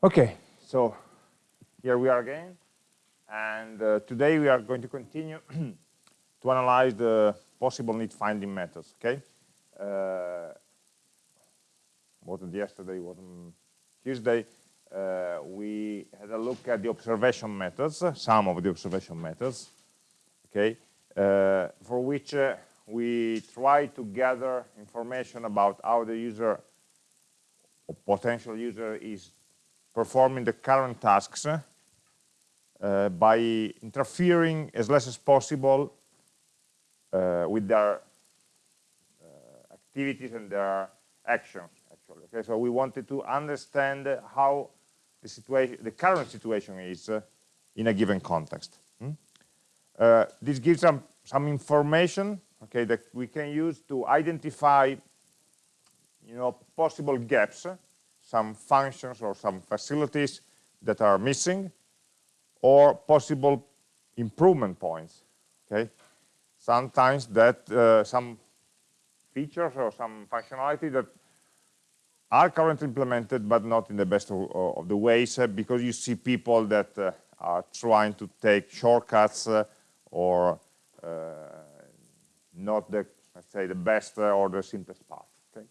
Okay, so here we are again. And uh, today we are going to continue to analyze the possible need finding methods, okay? Uh, wasn't yesterday, wasn't Tuesday. Uh, we had a look at the observation methods, some of the observation methods, okay? Uh, for which uh, we try to gather information about how the user or potential user is performing the current tasks uh, by interfering as less as possible uh, with their uh, activities and their actions actually okay so we wanted to understand how the situation the current situation is uh, in a given context hmm? Uh, this gives some some information okay that we can use to identify you know possible gaps some functions or some facilities that are missing or possible improvement points okay? Sometimes that uh, some features or some functionality that are currently implemented but not in the best of, of the ways uh, because you see people that uh, are trying to take shortcuts uh, or uh, not the let's say the best uh, or the simplest path okay?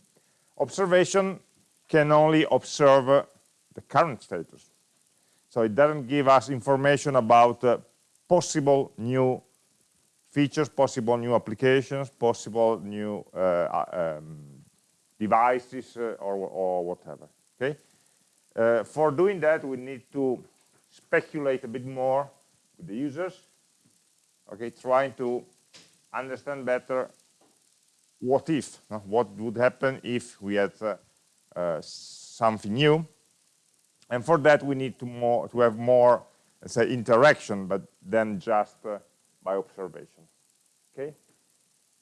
Observation can only observe the current status so it doesn't give us information about uh, possible new features, possible new applications, possible new uh, uh um, devices uh, or, or, whatever. Okay. Uh, for doing that, we need to speculate a bit more with the users. Okay, trying to understand better what if, what would happen if we had something new and for that, we need to, more, to have more, let's say, interaction, but then just uh, by observation. Okay?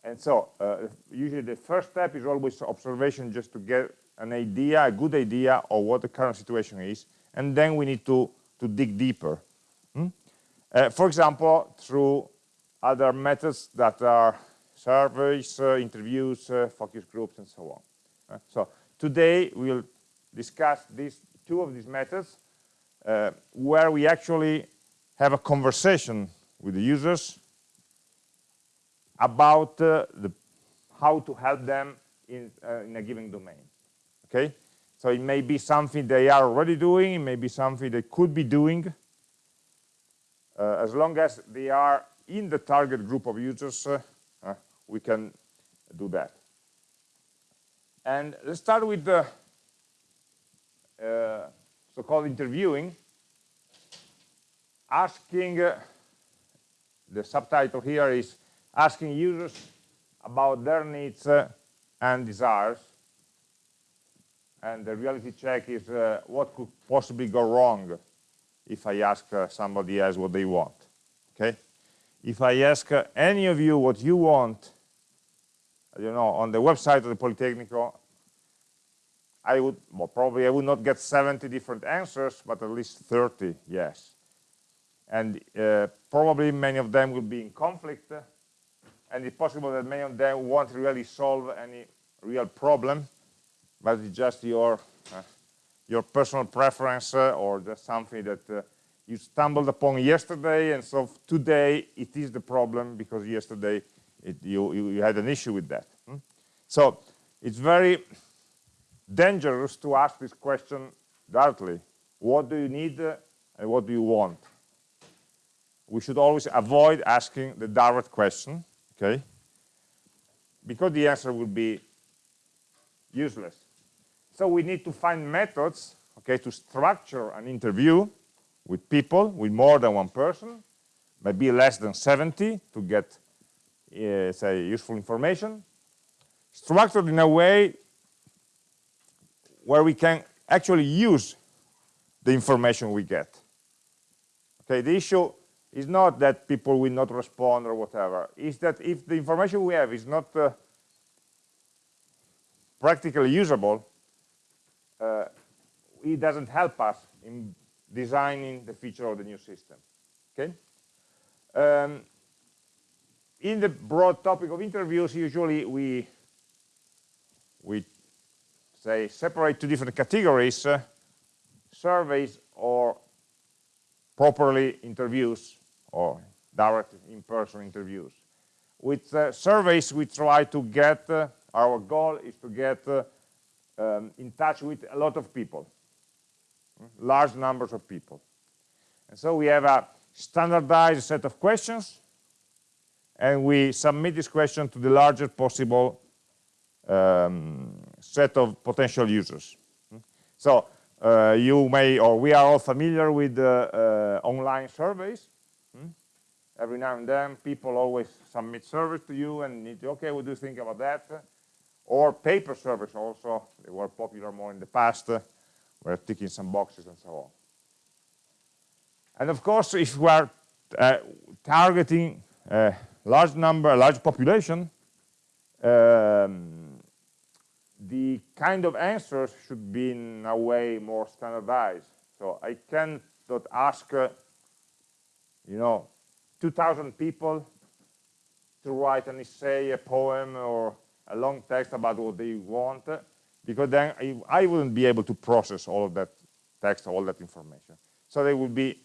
And so, uh, usually the first step is always observation just to get an idea, a good idea of what the current situation is. And then we need to, to dig deeper. Hmm? Uh, for example, through other methods that are surveys, uh, interviews, uh, focus groups, and so on. Uh, so today we'll discuss these two of these methods uh, where we actually have a conversation with the users about uh, the, how to help them in, uh, in a given domain. Okay, so it may be something they are already doing, it may be something they could be doing, uh, as long as they are in the target group of users, uh, uh, we can do that. And let's start with the uh, so-called interviewing, asking, uh, the subtitle here is asking users about their needs uh, and desires. And the reality check is uh, what could possibly go wrong if I ask uh, somebody else what they want. Okay? If I ask uh, any of you what you want, you know, on the website of the Politecnico, I would, well, probably I would not get 70 different answers, but at least 30, yes. And uh, probably many of them will be in conflict, and it's possible that many of them won't really solve any real problem, but it's just your, uh, your personal preference uh, or just something that uh, you stumbled upon yesterday, and so today it is the problem because yesterday it, you, you, had an issue with that. Hmm? So it's very dangerous to ask this question directly. What do you need uh, and what do you want? We should always avoid asking the direct question, okay? Because the answer will be useless. So we need to find methods, okay, to structure an interview with people, with more than one person, maybe less than 70 to get, say, useful information, structured in a way where we can actually use the information we get. Okay, the issue is not that people will not respond or whatever. It's that if the information we have is not uh, practically usable, uh, it doesn't help us in designing the feature of the new system. Okay. Um, in the broad topic of interviews, usually we we say separate two different categories uh, surveys or properly interviews or direct in-person interviews. With uh, surveys, we try to get, uh, our goal is to get uh, um, in touch with a lot of people, large numbers of people. And so we have a standardized set of questions, and we submit this question to the largest possible um, set of potential users. So uh, you may, or we are all familiar with uh, uh, online surveys. Hmm? Every now and then, people always submit surveys to you and need to, okay, what do you think about that? Or paper surveys also, they were popular more in the past, uh, we're ticking some boxes and so on. And of course, if we are uh, targeting a large number, large population, um, the kind of answers should be in a way more standardized. So I cannot ask, uh, you know, 2,000 people to write an essay, a poem, or a long text about what they want, because then I, I wouldn't be able to process all of that text, all that information. So they would be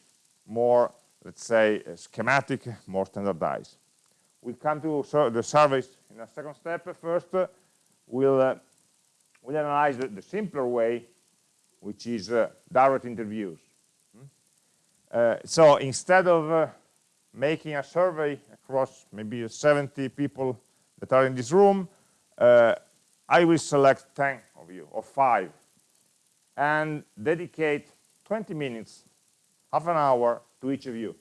more, let's say, schematic, more standardized. We'll come to the surveys in a second step. First, we'll uh, we'll analyze the, the simpler way, which is uh, direct interviews. Hmm? Uh, so instead of uh, making a survey across maybe 70 people that are in this room, uh, I will select 10 of you, or 5, and dedicate 20 minutes, half an hour to each of you.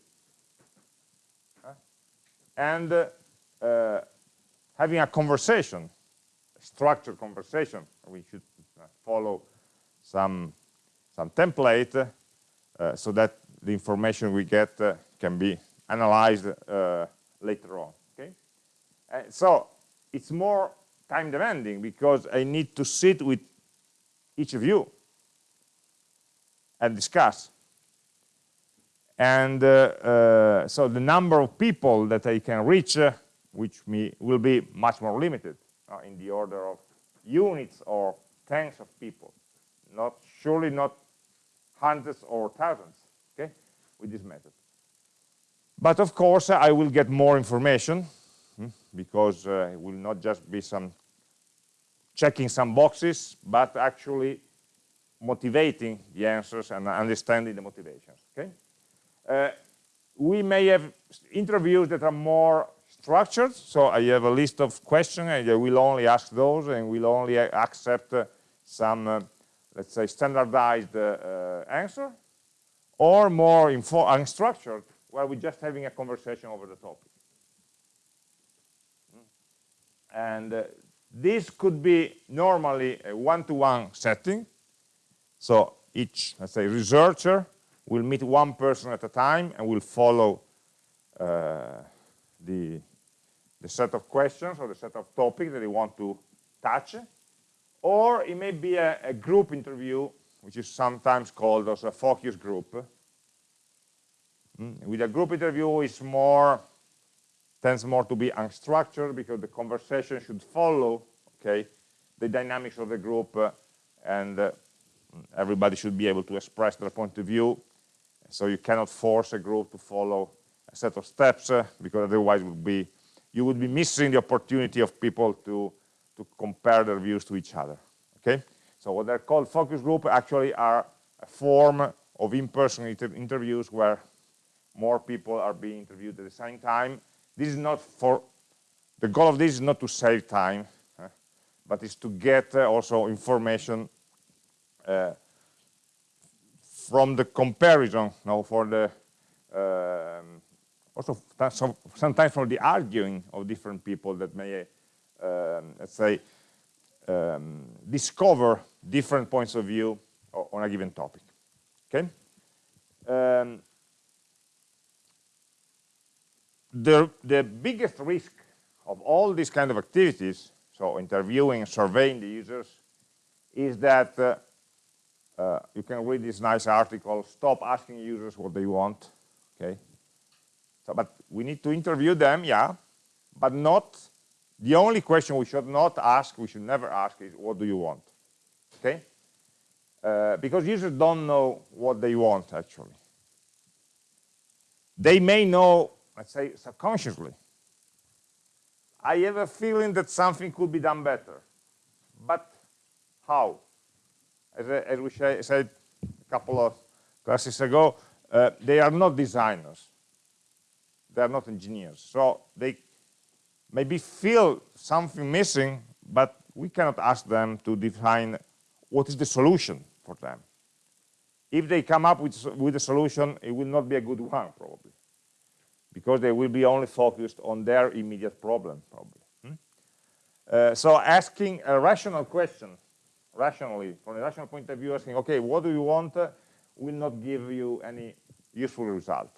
And uh, having a conversation a structured conversation. We should uh, follow some, some template uh, so that the information we get uh, can be analyzed uh, later on. Okay, so it's more time demanding because I need to sit with each of you and discuss. And uh, uh, so the number of people that I can reach, which me, will be much more limited uh, in the order of units or tens of people, not surely not hundreds or thousands, okay, with this method. But of course, I will get more information hmm, because uh, it will not just be some checking some boxes, but actually motivating the answers and understanding the motivations, okay? Uh, we may have interviews that are more structured. So I have a list of questions and I will only ask those and we'll only accept uh, some, uh, let's say, standardized answer or more unstructured where we're just having a conversation over the topic. And uh, this could be normally a one-to-one -one setting. So each, let's say, researcher will meet one person at a time and we'll follow uh, the the set of questions or the set of topics that they want to touch, or it may be a, a group interview, which is sometimes called also a focus group. Mm. With a group interview, it's more tends more to be unstructured because the conversation should follow, okay, the dynamics of the group, uh, and uh, everybody should be able to express their point of view. So you cannot force a group to follow a set of steps uh, because otherwise would be you would be missing the opportunity of people to, to compare their views to each other. Okay, so what they're called focus group actually are a form of in-person inter interviews where more people are being interviewed at the same time. This is not for, the goal of this is not to save time, uh, but is to get uh, also information uh, from the comparison, know, for the um, also sometimes from the arguing of different people that may, um, let's say, um, discover different points of view on a given topic. Okay. Um, the the biggest risk of all these kind of activities, so interviewing, surveying the users, is that uh, uh, you can read this nice article. Stop asking users what they want. Okay, so, but we need to interview them, yeah, but not, the only question we should not ask, we should never ask is, what do you want? Okay? Uh, because users don't know what they want, actually. They may know, let's say, subconsciously. I have a feeling that something could be done better. But how? As, as we said a couple of classes ago, uh, they are not designers. They are not engineers. So they maybe feel something missing, but we cannot ask them to define what is the solution for them. If they come up with, with a solution, it will not be a good one, probably, because they will be only focused on their immediate problem, probably. Hmm? Uh, so asking a rational question, rationally, from a rational point of view, asking, okay, what do you want, uh, will not give you any useful result.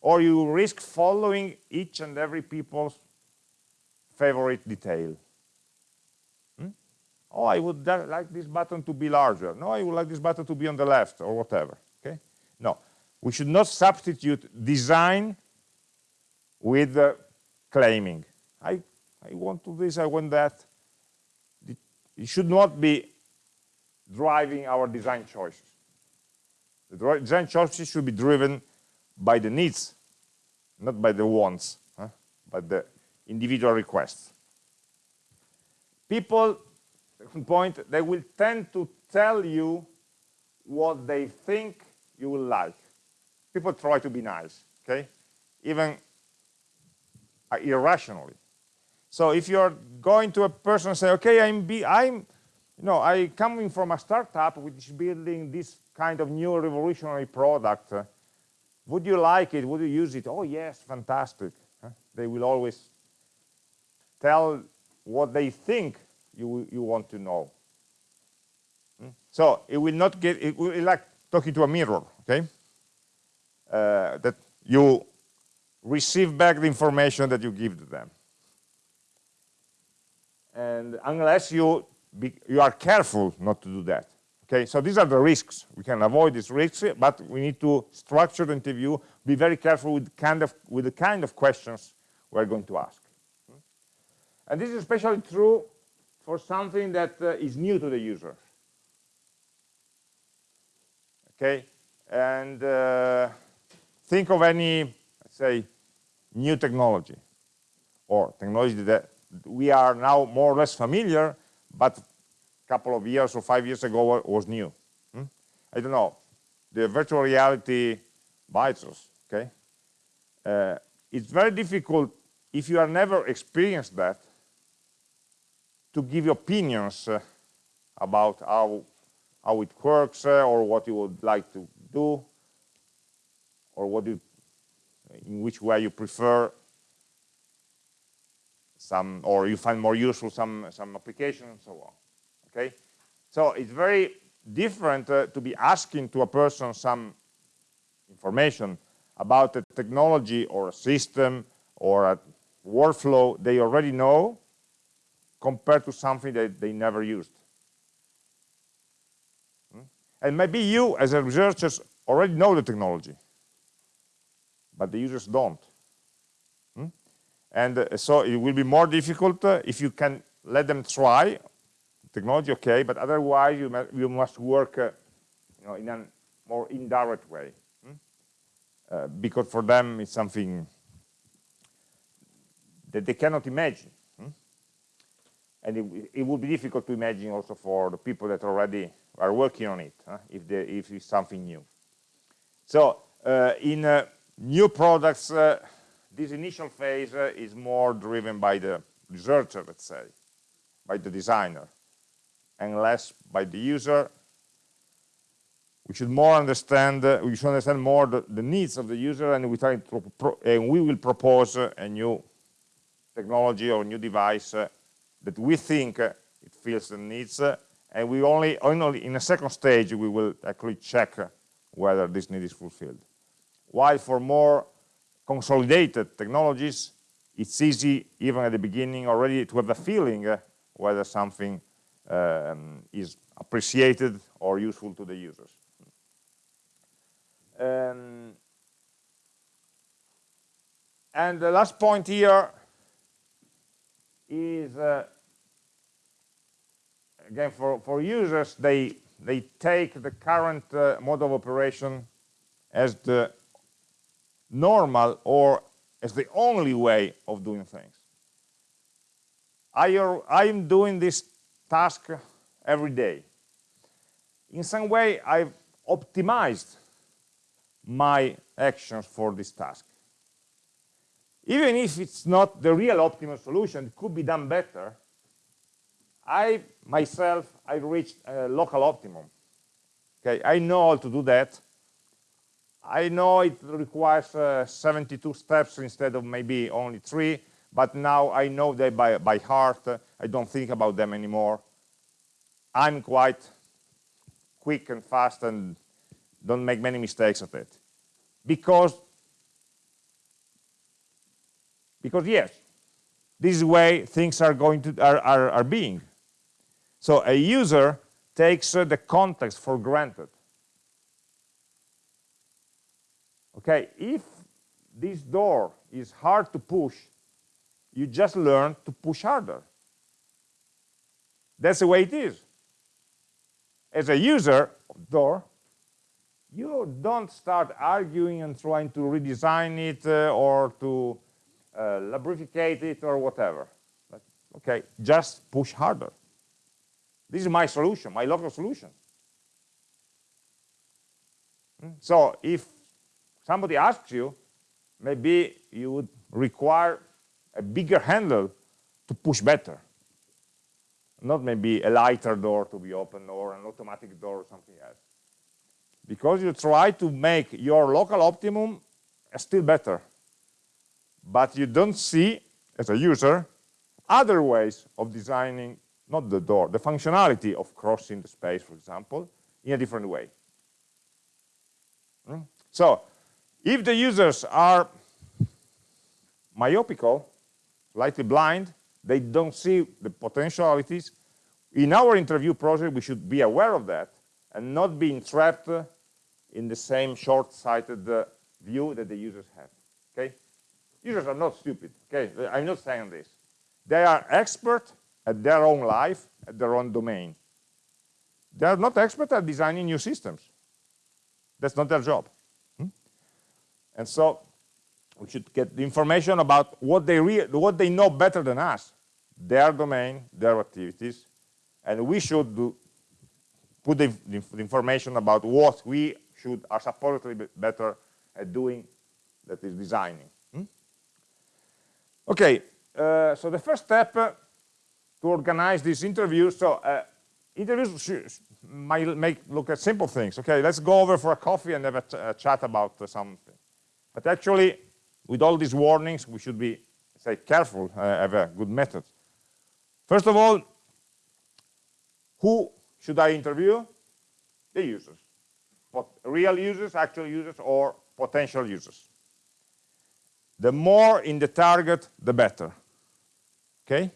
Or you risk following each and every people's favorite detail. Hmm? Oh, I would like this button to be larger. No, I would like this button to be on the left or whatever. Okay? No, we should not substitute design with uh, claiming. I, I want to this, I want that. It should not be driving our design choices. The design choices should be driven by the needs, not by the wants, huh? but the individual requests. People, second point, they will tend to tell you what they think you will like. People try to be nice, okay? Even uh, irrationally. So if you're going to a person and say, okay, I'm, be, I'm you know, I coming from a startup which is building this kind of new revolutionary product. Uh, would you like it? Would you use it? Oh, yes, fantastic. They will always tell what they think you, you want to know. Hmm? So it will not get, it will like talking to a mirror, okay? Uh, that you receive back the information that you give to them. And unless you be, you are careful not to do that. Okay, so these are the risks. We can avoid these risks, but we need to structure the interview, be very careful with, kind of, with the kind of questions we're going to ask. And this is especially true for something that uh, is new to the user. Okay, and uh, think of any, let's say, new technology or technology that we are now more or less familiar but a couple of years or five years ago was new. Hmm? I don't know, the virtual reality bites us, okay? Uh, it's very difficult if you have never experienced that to give opinions uh, about how how it works uh, or what you would like to do or what you in which way you prefer some, or you find more useful some, some application and so on, okay? So it's very different uh, to be asking to a person some information about a technology or a system or a workflow they already know compared to something that they never used. Hmm? And maybe you, as a researcher, already know the technology, but the users don't and uh, so it will be more difficult uh, if you can let them try technology okay but otherwise you, you must work uh, you know, in a more indirect way hmm? uh, because for them it's something that they cannot imagine hmm? and it, it would be difficult to imagine also for the people that already are working on it huh? if, they, if it's something new so uh, in uh, new products this initial phase uh, is more driven by the researcher, let's say, by the designer, and less by the user. We should more understand, uh, we should understand more the, the, needs of the user, and we try to and we will propose uh, a new technology or new device uh, that we think uh, it fills the needs, uh, and we only, only in a second stage we will actually check whether this need is fulfilled. While for more consolidated technologies, it's easy, even at the beginning already, to have a feeling uh, whether something um, is appreciated or useful to the users. Um, and the last point here is, uh, again, for, for users, they, they take the current uh, mode of operation as the normal or as the only way of doing things. I, I'm doing this task every day. In some way, I've optimized my actions for this task. Even if it's not the real optimal solution, it could be done better, I, myself, I reached a local optimum. Okay, I know how to do that. I know it requires uh, 72 steps instead of maybe only three, but now I know them by, by heart. I don't think about them anymore. I'm quite quick and fast and don't make many mistakes at it. Because, because yes, this is the way things are going to are, are, are being. So a user takes uh, the context for granted. Okay, if this door is hard to push, you just learn to push harder. That's the way it is. As a user of door, you don't start arguing and trying to redesign it uh, or to uh, lubricate it or whatever. But, okay, just push harder. This is my solution, my local solution. Hmm? So if somebody asks you, maybe you would require a bigger handle to push better. Not maybe a lighter door to be opened or an automatic door or something else. Because you try to make your local optimum still better. But you don't see, as a user, other ways of designing, not the door, the functionality of crossing the space, for example, in a different way. Hmm? So, if the users are myopical, slightly blind, they don't see the potentialities. In our interview project, we should be aware of that and not being trapped in the same short-sighted uh, view that the users have. Okay? Users are not stupid. Okay? I'm not saying this. They are expert at their own life, at their own domain. They are not expert at designing new systems. That's not their job. And so we should get the information about what they what they know better than us, their domain, their activities, and we should do, put the, the, information about what we should are supposedly better at doing, that is designing. Hmm? Okay, uh, so the first step uh, to organize these interviews. So uh, interviews might make look at simple things. Okay, let's go over for a coffee and have a, a chat about uh, something. But actually, with all these warnings, we should be, say, careful, uh, have a good method. First of all, who should I interview? The users. But real users, actual users, or potential users. The more in the target, the better. Okay?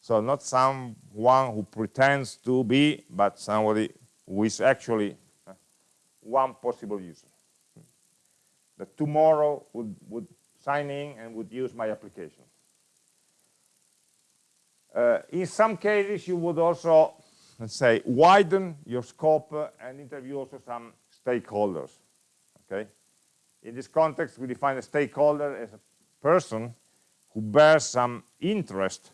So not someone who pretends to be, but somebody who is actually uh, one possible user that tomorrow would, would sign in and would use my application. Uh, in some cases, you would also, let's say, widen your scope uh, and interview also some stakeholders, okay? In this context, we define a stakeholder as a person who bears some interest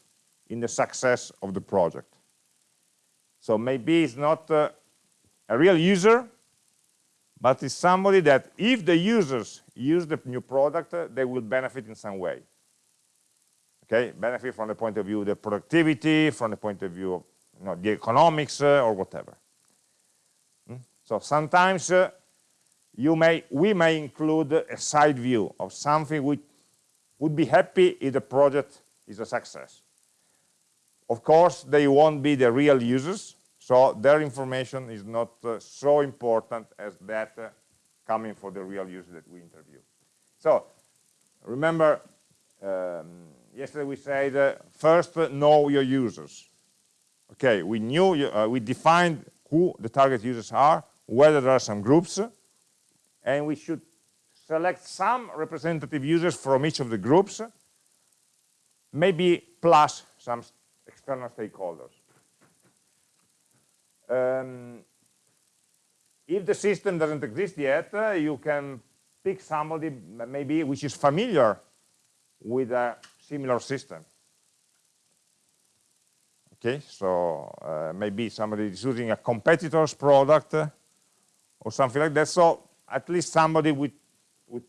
in the success of the project. So maybe it's not uh, a real user, but it's somebody that if the users use the new product, uh, they will benefit in some way. Okay, benefit from the point of view of the productivity, from the point of view of you know, the economics uh, or whatever. Hmm? So sometimes uh, you may, we may include a side view of something which would be happy if the project is a success. Of course, they won't be the real users, so their information is not uh, so important as that uh, coming for the real user that we interview. So remember, um, yesterday we said uh, first uh, know your users. Okay, we knew, uh, we defined who the target users are, whether there are some groups, and we should select some representative users from each of the groups, maybe plus some external stakeholders. Um, if the system doesn't exist yet, uh, you can pick somebody maybe which is familiar with a similar system. Okay, so uh, maybe somebody is using a competitor's product uh, or something like that. So at least somebody with, with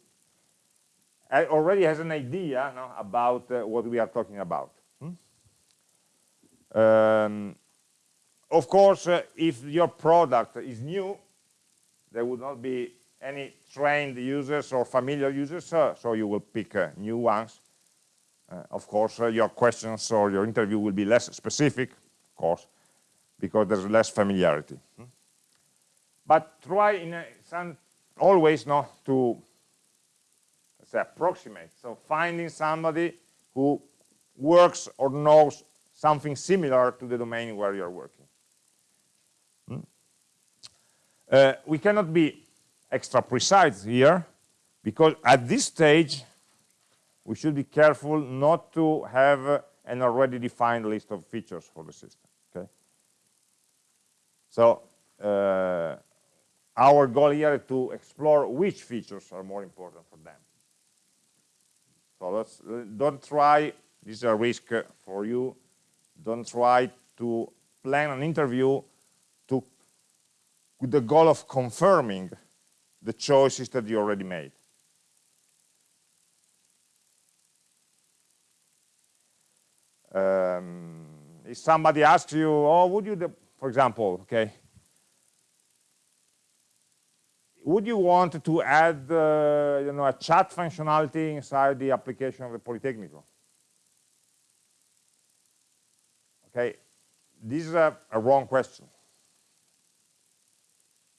already has an idea no, about uh, what we are talking about. Hmm? Um, of course, uh, if your product is new, there would not be any trained users or familiar users, uh, so you will pick uh, new ones. Uh, of course, uh, your questions or your interview will be less specific, of course, because there's less familiarity. Hmm? But try in some, always not to say, approximate. So finding somebody who works or knows something similar to the domain where you're working. Hmm? Uh, we cannot be extra precise here because at this stage we should be careful not to have an already defined list of features for the system okay? So uh, our goal here is to explore which features are more important for them. So let's don't try this is a risk for you don't try to plan an interview with the goal of confirming the choices that you already made. Um, if somebody asks you, oh, would you, for example, okay, would you want to add, uh, you know, a chat functionality inside the application of the Politecnico? Okay, this is a, a wrong question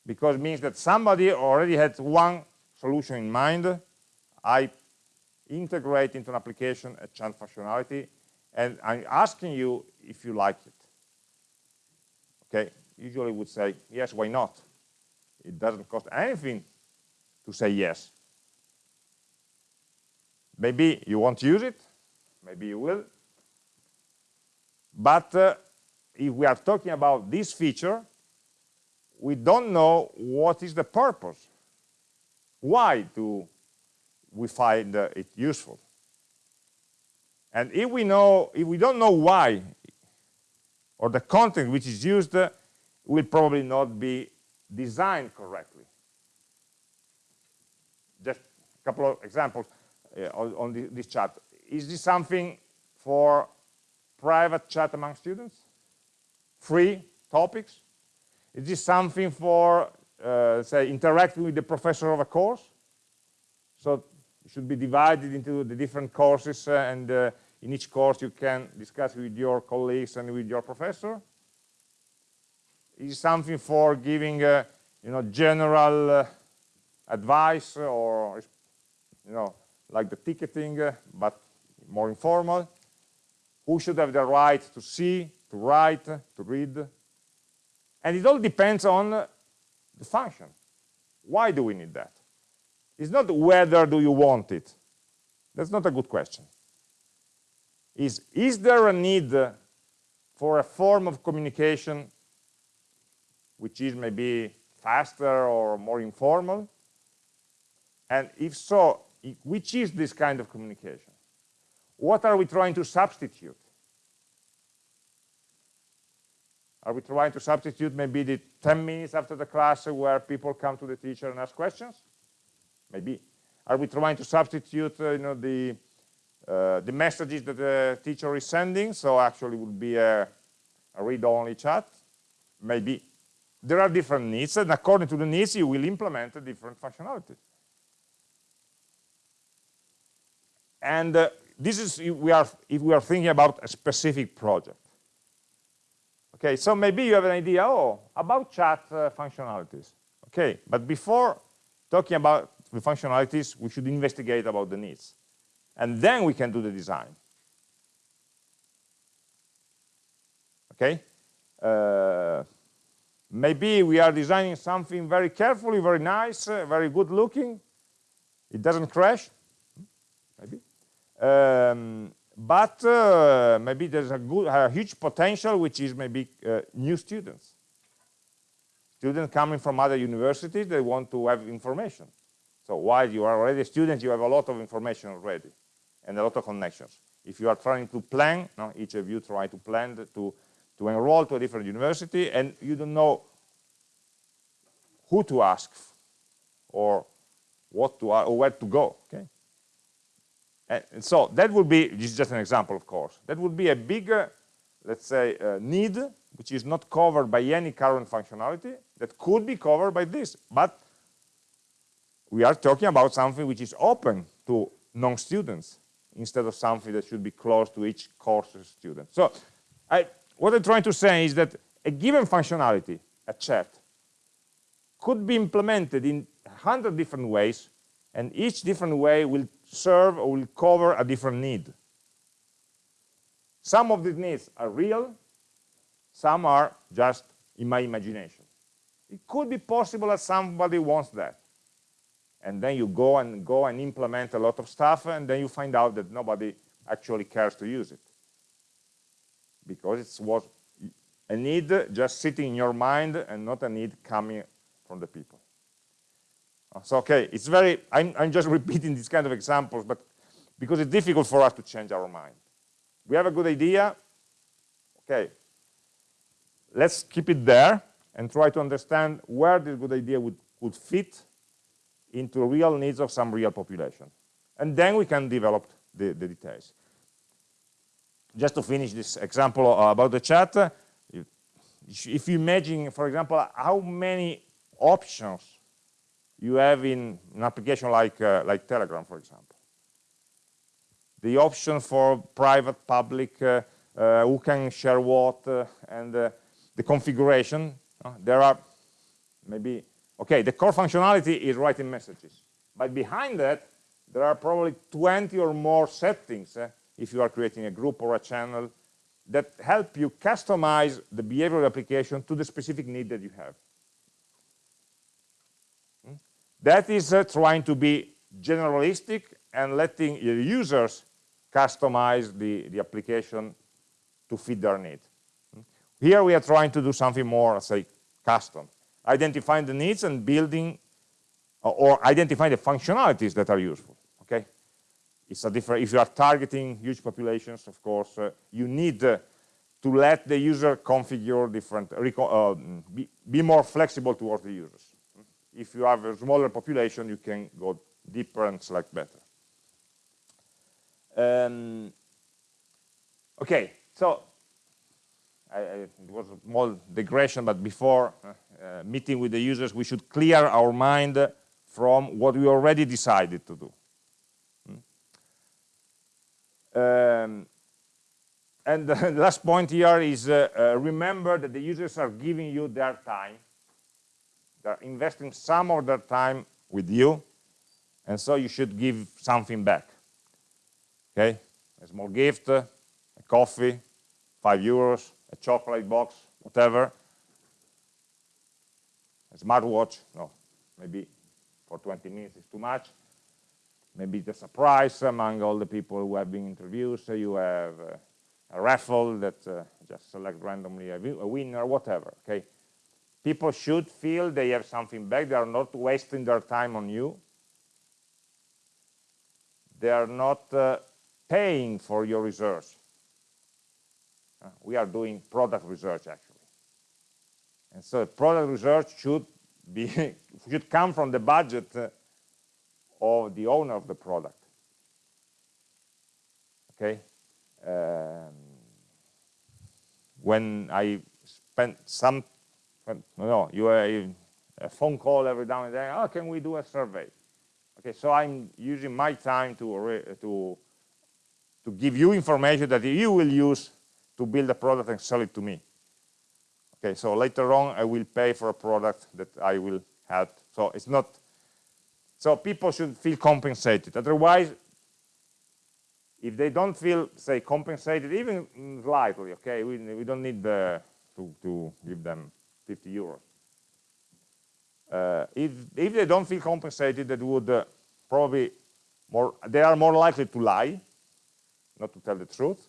because it means that somebody already had one solution in mind. I integrate into an application a chat functionality and I'm asking you if you like it. Okay, usually would say, yes, why not? It doesn't cost anything to say yes. Maybe you won't use it, maybe you will. But uh, if we are talking about this feature, we don't know what is the purpose. Why do we find uh, it useful? And if we know, if we don't know why, or the content which is used uh, will probably not be designed correctly. Just a couple of examples uh, on, on the, this chat. Is this something for private chat among students? Free topics? Is this something for, uh, say, interacting with the professor of a course? So it should be divided into the different courses uh, and uh, in each course you can discuss with your colleagues and with your professor? Is something for giving uh, you know general advice or you know like the ticketing but more informal? Who should have the right to see to write to read and it all depends on the function why do we need that it's not whether do you want it that's not a good question is, is there a need for a form of communication which is maybe faster or more informal? And if so, which is this kind of communication? What are we trying to substitute? Are we trying to substitute maybe the 10 minutes after the class where people come to the teacher and ask questions? Maybe. Are we trying to substitute, uh, you know, the uh, the messages that the teacher is sending, so actually would be a, a read-only chat, maybe. There are different needs, and according to the needs, you will implement a different functionality. And uh, this is if we are if we are thinking about a specific project. Okay, so maybe you have an idea, oh, about chat uh, functionalities. Okay, but before talking about the functionalities, we should investigate about the needs and then we can do the design. Okay? Uh, maybe we are designing something very carefully, very nice, uh, very good looking. It doesn't crash, maybe. Um, but uh, maybe there's a, good, a huge potential, which is maybe uh, new students. Students coming from other universities, they want to have information. So while you are already a student, you have a lot of information already and a lot of connections. If you are trying to plan, each of you try to plan to, to enroll to a different university and you don't know who to ask or what to or where to go. Okay, and so that would be this is just an example, of course. That would be a bigger, let's say, uh, need which is not covered by any current functionality that could be covered by this, but we are talking about something which is open to non-students instead of something that should be closed to each course student. So I, what I'm trying to say is that a given functionality, a chat, could be implemented in a hundred different ways, and each different way will serve or will cover a different need. Some of these needs are real, some are just in my imagination. It could be possible that somebody wants that. And then you go and go and implement a lot of stuff, and then you find out that nobody actually cares to use it. Because it was a need just sitting in your mind and not a need coming from the people. So, okay, it's very, I'm, I'm just repeating these kind of examples, but because it's difficult for us to change our mind. We have a good idea, okay, let's keep it there and try to understand where this good idea would, would fit into real needs of some real population. And then we can develop the, the details. Just to finish this example uh, about the chat, uh, if you imagine, for example, how many options you have in an application like, uh, like Telegram, for example. The option for private, public, uh, uh, who can share what, uh, and uh, the configuration. Uh, there are maybe, okay, the core functionality is writing messages. But behind that, there are probably 20 or more settings, if you are creating a group or a channel, that help you customize the behavior of the application to the specific need that you have. That is uh, trying to be generalistic and letting users customize the, the application to fit their need. Here we are trying to do something more, say, custom, identifying the needs and building uh, or identifying the functionalities that are useful. Okay, it's a different. If you are targeting huge populations, of course, uh, you need uh, to let the user configure different, uh, be, be more flexible towards the users if you have a smaller population, you can go deeper and select better. Um, okay, so I, I, it was a small digression, but before uh, uh, meeting with the users, we should clear our mind from what we already decided to do. Hmm? Um, and the last point here is uh, uh, remember that the users are giving you their time they're investing some of their time with you, and so you should give something back. Okay? A small gift, uh, a coffee, five euros, a chocolate box, whatever. A smartwatch, no, maybe for 20 minutes is too much. Maybe it's a surprise among all the people who have been interviewed. So you have uh, a raffle that uh, just select randomly a, a winner, whatever. Okay, people should feel they have something back. They are not wasting their time on you. They are not uh, paying for your research. Uh, we are doing product research, actually. And so product research should, be should come from the budget uh, of the owner of the product. Okay? Um, when I spent some no, you have a phone call every now and then. Oh, can we do a survey? Okay, so I'm using my time to to to give you information that you will use to build a product and sell it to me. Okay, so later on I will pay for a product that I will help. So it's not. So people should feel compensated. Otherwise, if they don't feel, say, compensated, even mm, slightly, okay, we, we don't need the, to, to give them 50 euros. Uh, if, if they don't feel compensated, that would uh, probably more, they are more likely to lie, not to tell the truth.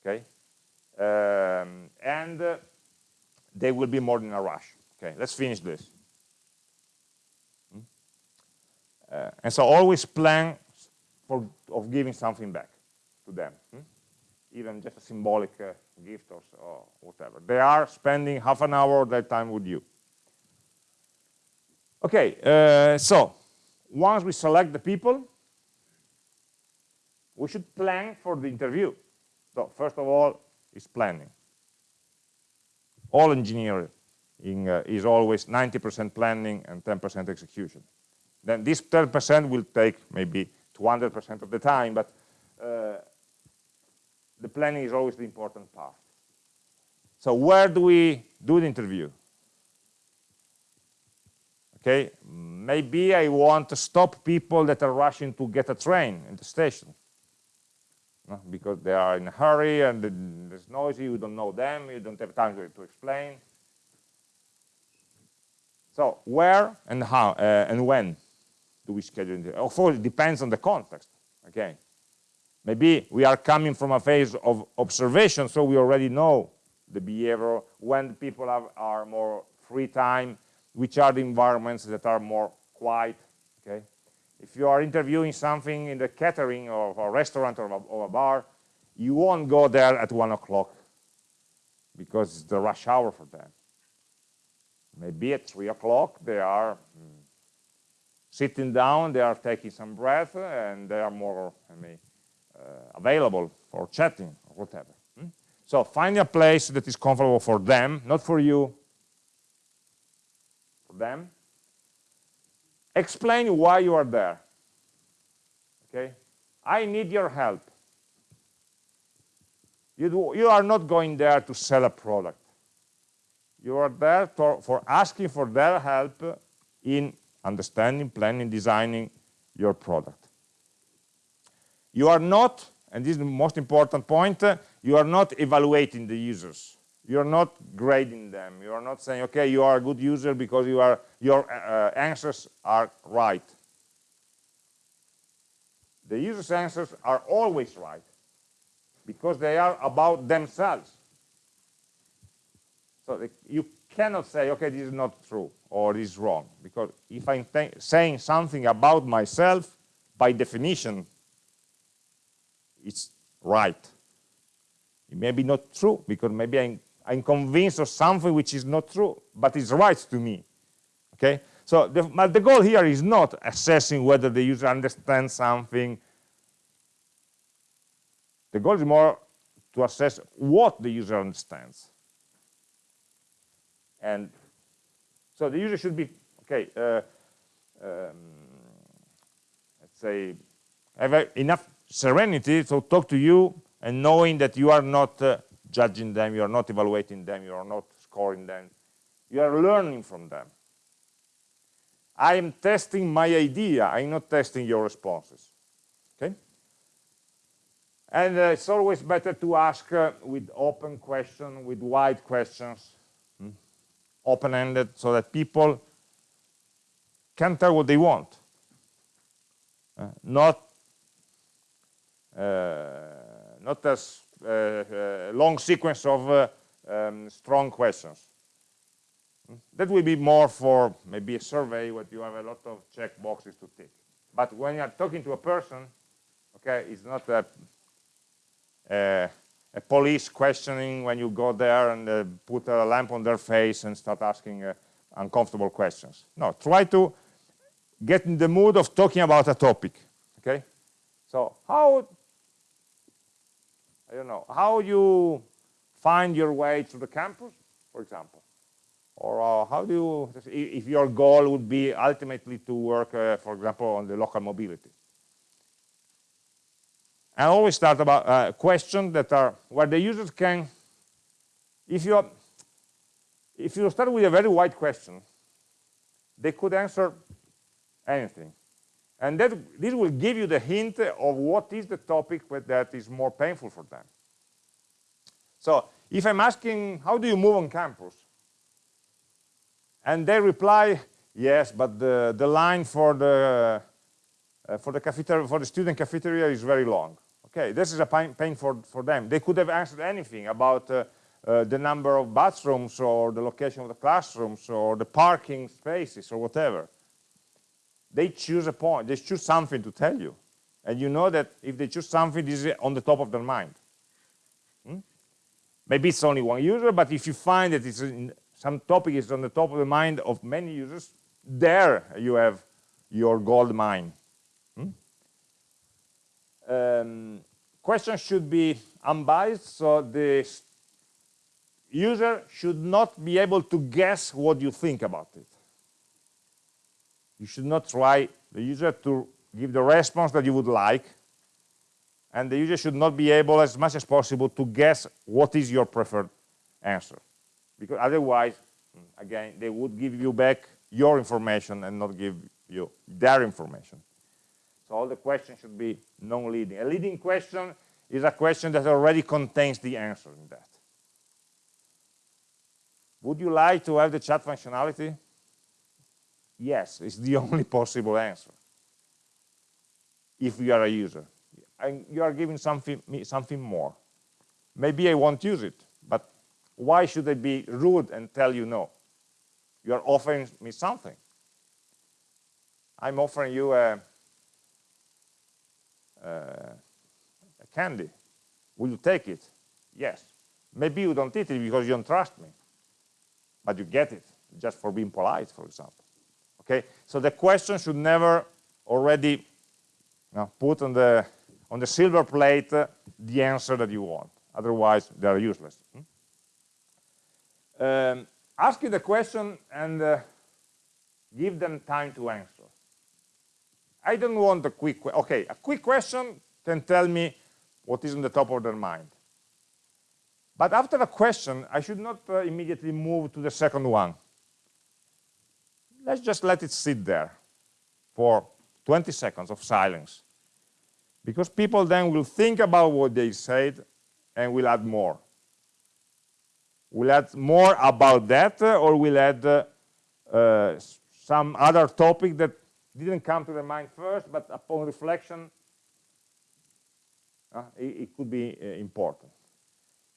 Okay, um, and uh, they will be more in a rush. Okay, let's finish this. Hmm? Uh, and so always plan for of giving something back to them, hmm? even just a symbolic uh, gift or, or whatever. They are spending half an hour of their time with you. Okay, uh, so once we select the people, we should plan for the interview. So first of all, is planning. All engineering uh, is always 90% planning and 10% execution. Then this 10% will take maybe 200% of the time, but uh, the planning is always the important part. So where do we do the interview? Okay, maybe I want to stop people that are rushing to get a train in the station no? because they are in a hurry and it's noisy, you don't know them, you don't have time to, explain. So where and how uh, and when do we schedule? Of course, it depends on the context, okay? Maybe we are coming from a phase of observation, so we already know the behavior, when people have, are more free time, which are the environments that are more quiet, okay? If you are interviewing something in the catering of a restaurant or a, or a bar, you won't go there at one o'clock because it's the rush hour for them. Maybe at three o'clock they are mm, sitting down, they are taking some breath, and they are more I mean, available for chatting or whatever. Hmm? So find a place that is comfortable for them, not for you, for them, explain why you are there okay? I need your help. You, do, you are not going there to sell a product. You are there to, for asking for their help in understanding planning designing your product you are not and this is the most important point you are not evaluating the users. You're not grading them. You are not saying okay you are a good user because you are your uh, answers are right. The user's answers are always right because they are about themselves. So you cannot say okay this is not true or this is wrong because if i'm saying something about myself by definition it's right it may be not true because maybe i'm I'm convinced of something which is not true, but it's right to me. Okay? So the, but the goal here is not assessing whether the user understands something. The goal is more to assess what the user understands. And so the user should be, okay, uh, um, let's say, have enough serenity to talk to you and knowing that you are not uh, judging them, you are not evaluating them, you are not scoring them. You are learning from them. I am testing my idea, I'm not testing your responses. Okay? And uh, it's always better to ask uh, with open questions, with wide questions, hmm? open-ended, so that people can tell what they want. Uh, not, not as uh, uh, long sequence of uh, um, strong questions. That will be more for maybe a survey where you have a lot of check boxes to tick. But when you are talking to a person, okay, it's not a, a, a police questioning when you go there and uh, put a lamp on their face and start asking uh, uncomfortable questions. No, try to get in the mood of talking about a topic, okay? So how I don't know, how you find your way to the campus, for example. Or uh, how do you, if your goal would be ultimately to work, uh, for example, on the local mobility. I always start about uh, questions that are where the users can, if you, if you start with a very wide question, they could answer anything. And that, this will give you the hint of what is the topic that is more painful for them. So if I'm asking, how do you move on campus? And they reply, yes, but the, the line for the, uh, for, the cafeteria, for the student cafeteria is very long. Okay, this is a pain, pain for, for them. They could have answered anything about uh, uh, the number of bathrooms or the location of the classrooms or the parking spaces or whatever. They choose a point, they choose something to tell you. And you know that if they choose something, this is on the top of their mind. Hmm? Maybe it's only one user, but if you find that it's in, some topic is on the top of the mind of many users, there you have your gold mine. Hmm? Um, questions should be unbiased, so the user should not be able to guess what you think about it. You should not try the user to give the response that you would like, and the user should not be able as much as possible to guess what is your preferred answer. Because otherwise, mm, again, they would give you back your information and not give you their information. So all the questions should be non-leading. A leading question is a question that already contains the answer in that. Would you like to have the chat functionality? Yes, it's the only possible answer. If you are a user. And you are giving something, something more. Maybe I won't use it, but why should I be rude and tell you no? You are offering me something. I'm offering you a, a, a candy. Will you take it? Yes. Maybe you don't eat it because you don't trust me. But you get it, just for being polite, for example. Okay? So the question should never already you know, put on the, on the silver plate uh, the answer that you want. Otherwise, they are useless. Hmm? Um, ask you the question and uh, give them time to answer. I don't want a quick, okay, a quick question can tell me what is on the top of their mind. But after a question, I should not uh, immediately move to the second one. Let's just let it sit there for 20 seconds of silence. Because people then will think about what they said and will add more. We'll add more about that uh, or we'll add uh, uh, some other topic that didn't come to the mind first, but upon reflection, uh, it, it, could be uh, important.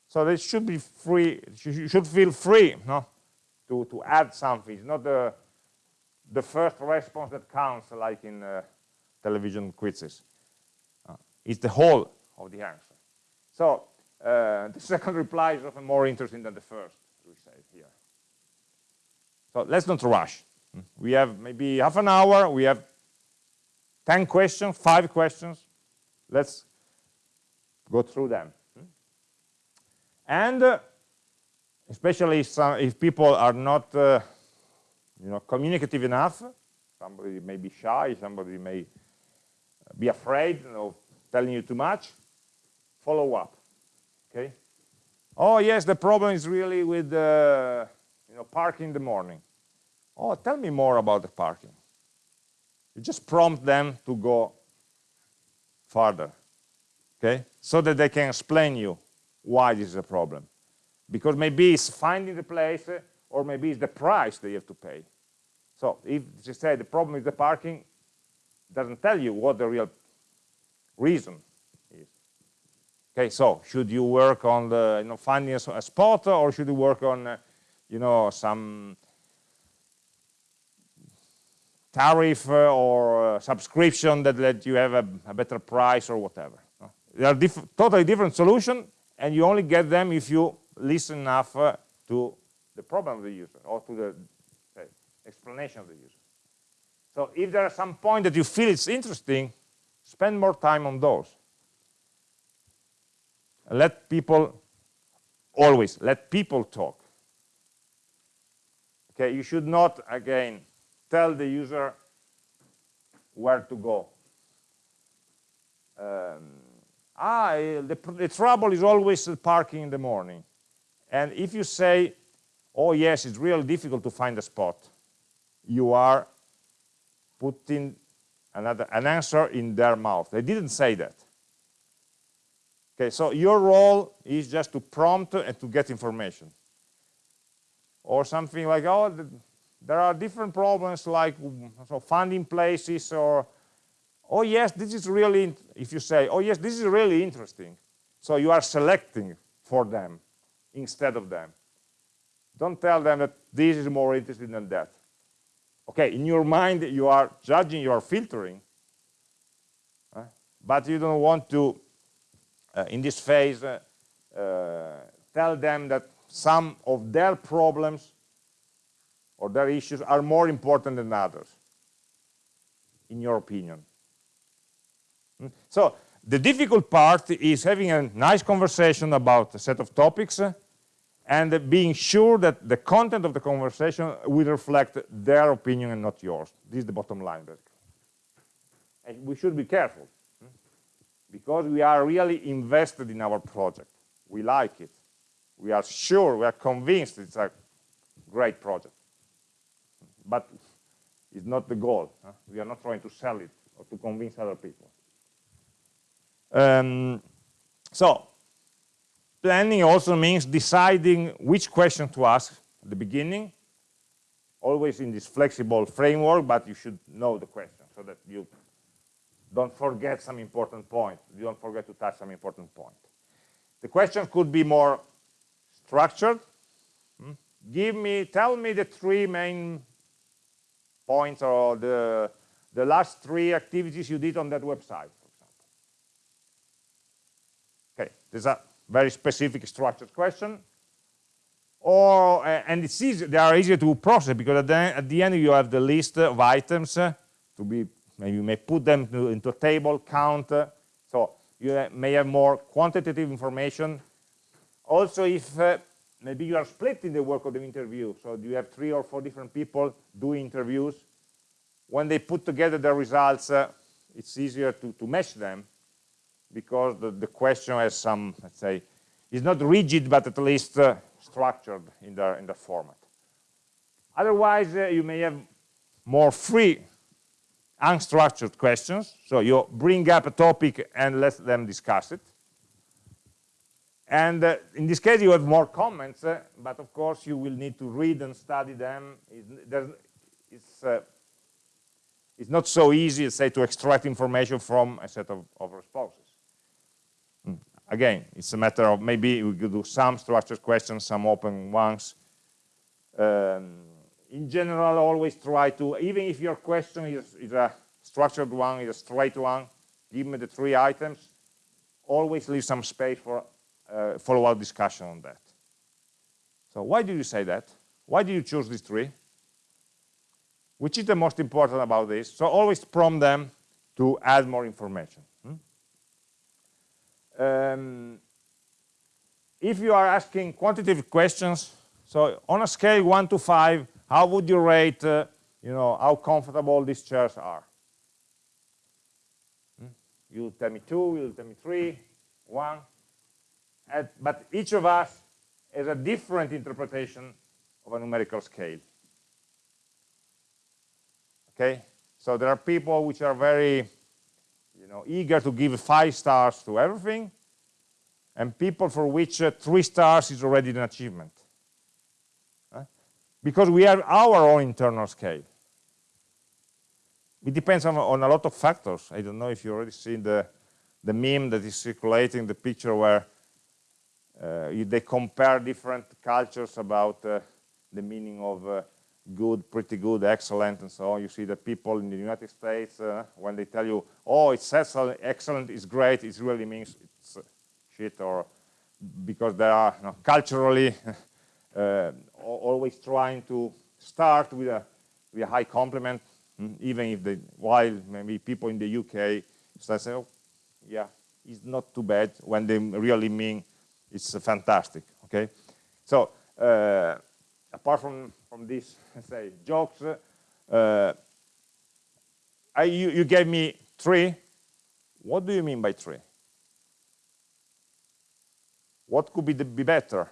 So they should be free, you should feel free no, to, to add something. It's not the, the first response that counts, like in uh, television quizzes. Uh, it's the whole of the answer. So uh, the second reply is often more interesting than the first, we say here. So let's not rush. We have maybe half an hour, we have 10 questions, five questions. Let's go through them. And uh, especially some, if people are not uh, you know, communicative enough, somebody may be shy, somebody may be afraid of telling you too much, follow up, okay? Oh, yes, the problem is really with, uh, you know, parking in the morning. Oh, tell me more about the parking. You just prompt them to go further, okay? So that they can explain you why this is a problem. Because maybe it's finding the place or maybe it's the price they have to pay. So if they say the problem is the parking, doesn't tell you what the real reason is. Okay, so should you work on the you know finding a, spot or should you work on uh, you know some tariff uh, or uh, subscription that let you have a, a better price or whatever. They are diff totally different solutions, and you only get them if you listen enough uh, to the problem of the user or to the explanation of the user. So if there are some point that you feel it's interesting, spend more time on those. Let people, always, let people talk. Okay, you should not, again, tell the user where to go. Um, ah, the, the trouble is always parking in the morning. And if you say, oh yes, it's really difficult to find a spot, you are putting another an answer in their mouth. They didn't say that. Okay, so your role is just to prompt and to get information. Or something like, oh, there are different problems like mm, so finding places or oh yes this is really if you say oh yes this is really interesting so you are selecting for them instead of them. Don't tell them that this is more interesting than that. Okay, in your mind, you are judging, you are filtering, uh, but you don't want to, uh, in this phase, uh, uh, tell them that some of their problems or their issues are more important than others, in your opinion. Hmm? So the difficult part is having a nice conversation about a set of topics uh, and being sure that the content of the conversation will reflect their opinion and not yours. This is the bottom line. And we should be careful hmm? because we are really invested in our project. We like it. We are sure, we are convinced it's a great project. But it's not the goal. We are not trying to sell it or to convince other people. Um, so planning also means deciding which question to ask at the beginning, always in this flexible framework, but you should know the question so that you don't forget some important point. You don't forget to touch some important point. The question could be more structured. Hmm? Give me, tell me the three main points or the, the last three activities you did on that website. for example. Okay, There's a very specific structured question. Or, uh, and it's easy, they are easier to process because at the, at the end you have the list of items uh, to be, maybe you may put them to, into a table, count. Uh, so you may have more quantitative information. Also, if uh, maybe you are splitting the work of the interview, so you have three or four different people doing interviews, when they put together the results, uh, it's easier to, to mesh them because the, the question has some, let's say, is not rigid, but at least uh, structured in the, in the format. Otherwise, uh, you may have more free, unstructured questions. So you bring up a topic and let them discuss it. And uh, in this case, you have more comments, uh, but of course, you will need to read and study them. It, it's, uh, it's not so easy, say, to extract information from a set of, of responses. Again, it's a matter of maybe we could do some structured questions, some open ones. Um, in general, always try to, even if your question is, is a structured one, is a straight one, give me the three items, always leave some space for uh, follow-up discussion on that. So why do you say that? Why do you choose these three? Which is the most important about this? So always prompt them to add more information. Um, if you are asking quantitative questions, so on a scale 1 to 5, how would you rate, uh, you know, how comfortable these chairs are? Hmm? You tell me 2, you tell me 3, 1. And, but each of us has a different interpretation of a numerical scale. Okay? So there are people which are very know, eager to give five stars to everything, and people for which uh, three stars is already an achievement. Uh, because we have our own internal scale. It depends on, on, a lot of factors. I don't know if you already seen the, the meme that is circulating, the picture where uh, they compare different cultures about uh, the meaning of uh, good, pretty good, excellent, and so on. You see that people in the United States, uh, when they tell you, oh, it's excellent, is great, it really means it's uh, shit, or because they are you know, culturally uh, always trying to start with a, with a high compliment, mm, even if they, while maybe people in the UK start saying, oh, yeah, it's not too bad, when they really mean it's fantastic, okay? So, uh, apart from from these, say, jokes. Uh, I, you, you gave me three. What do you mean by three? What could be, the, be better?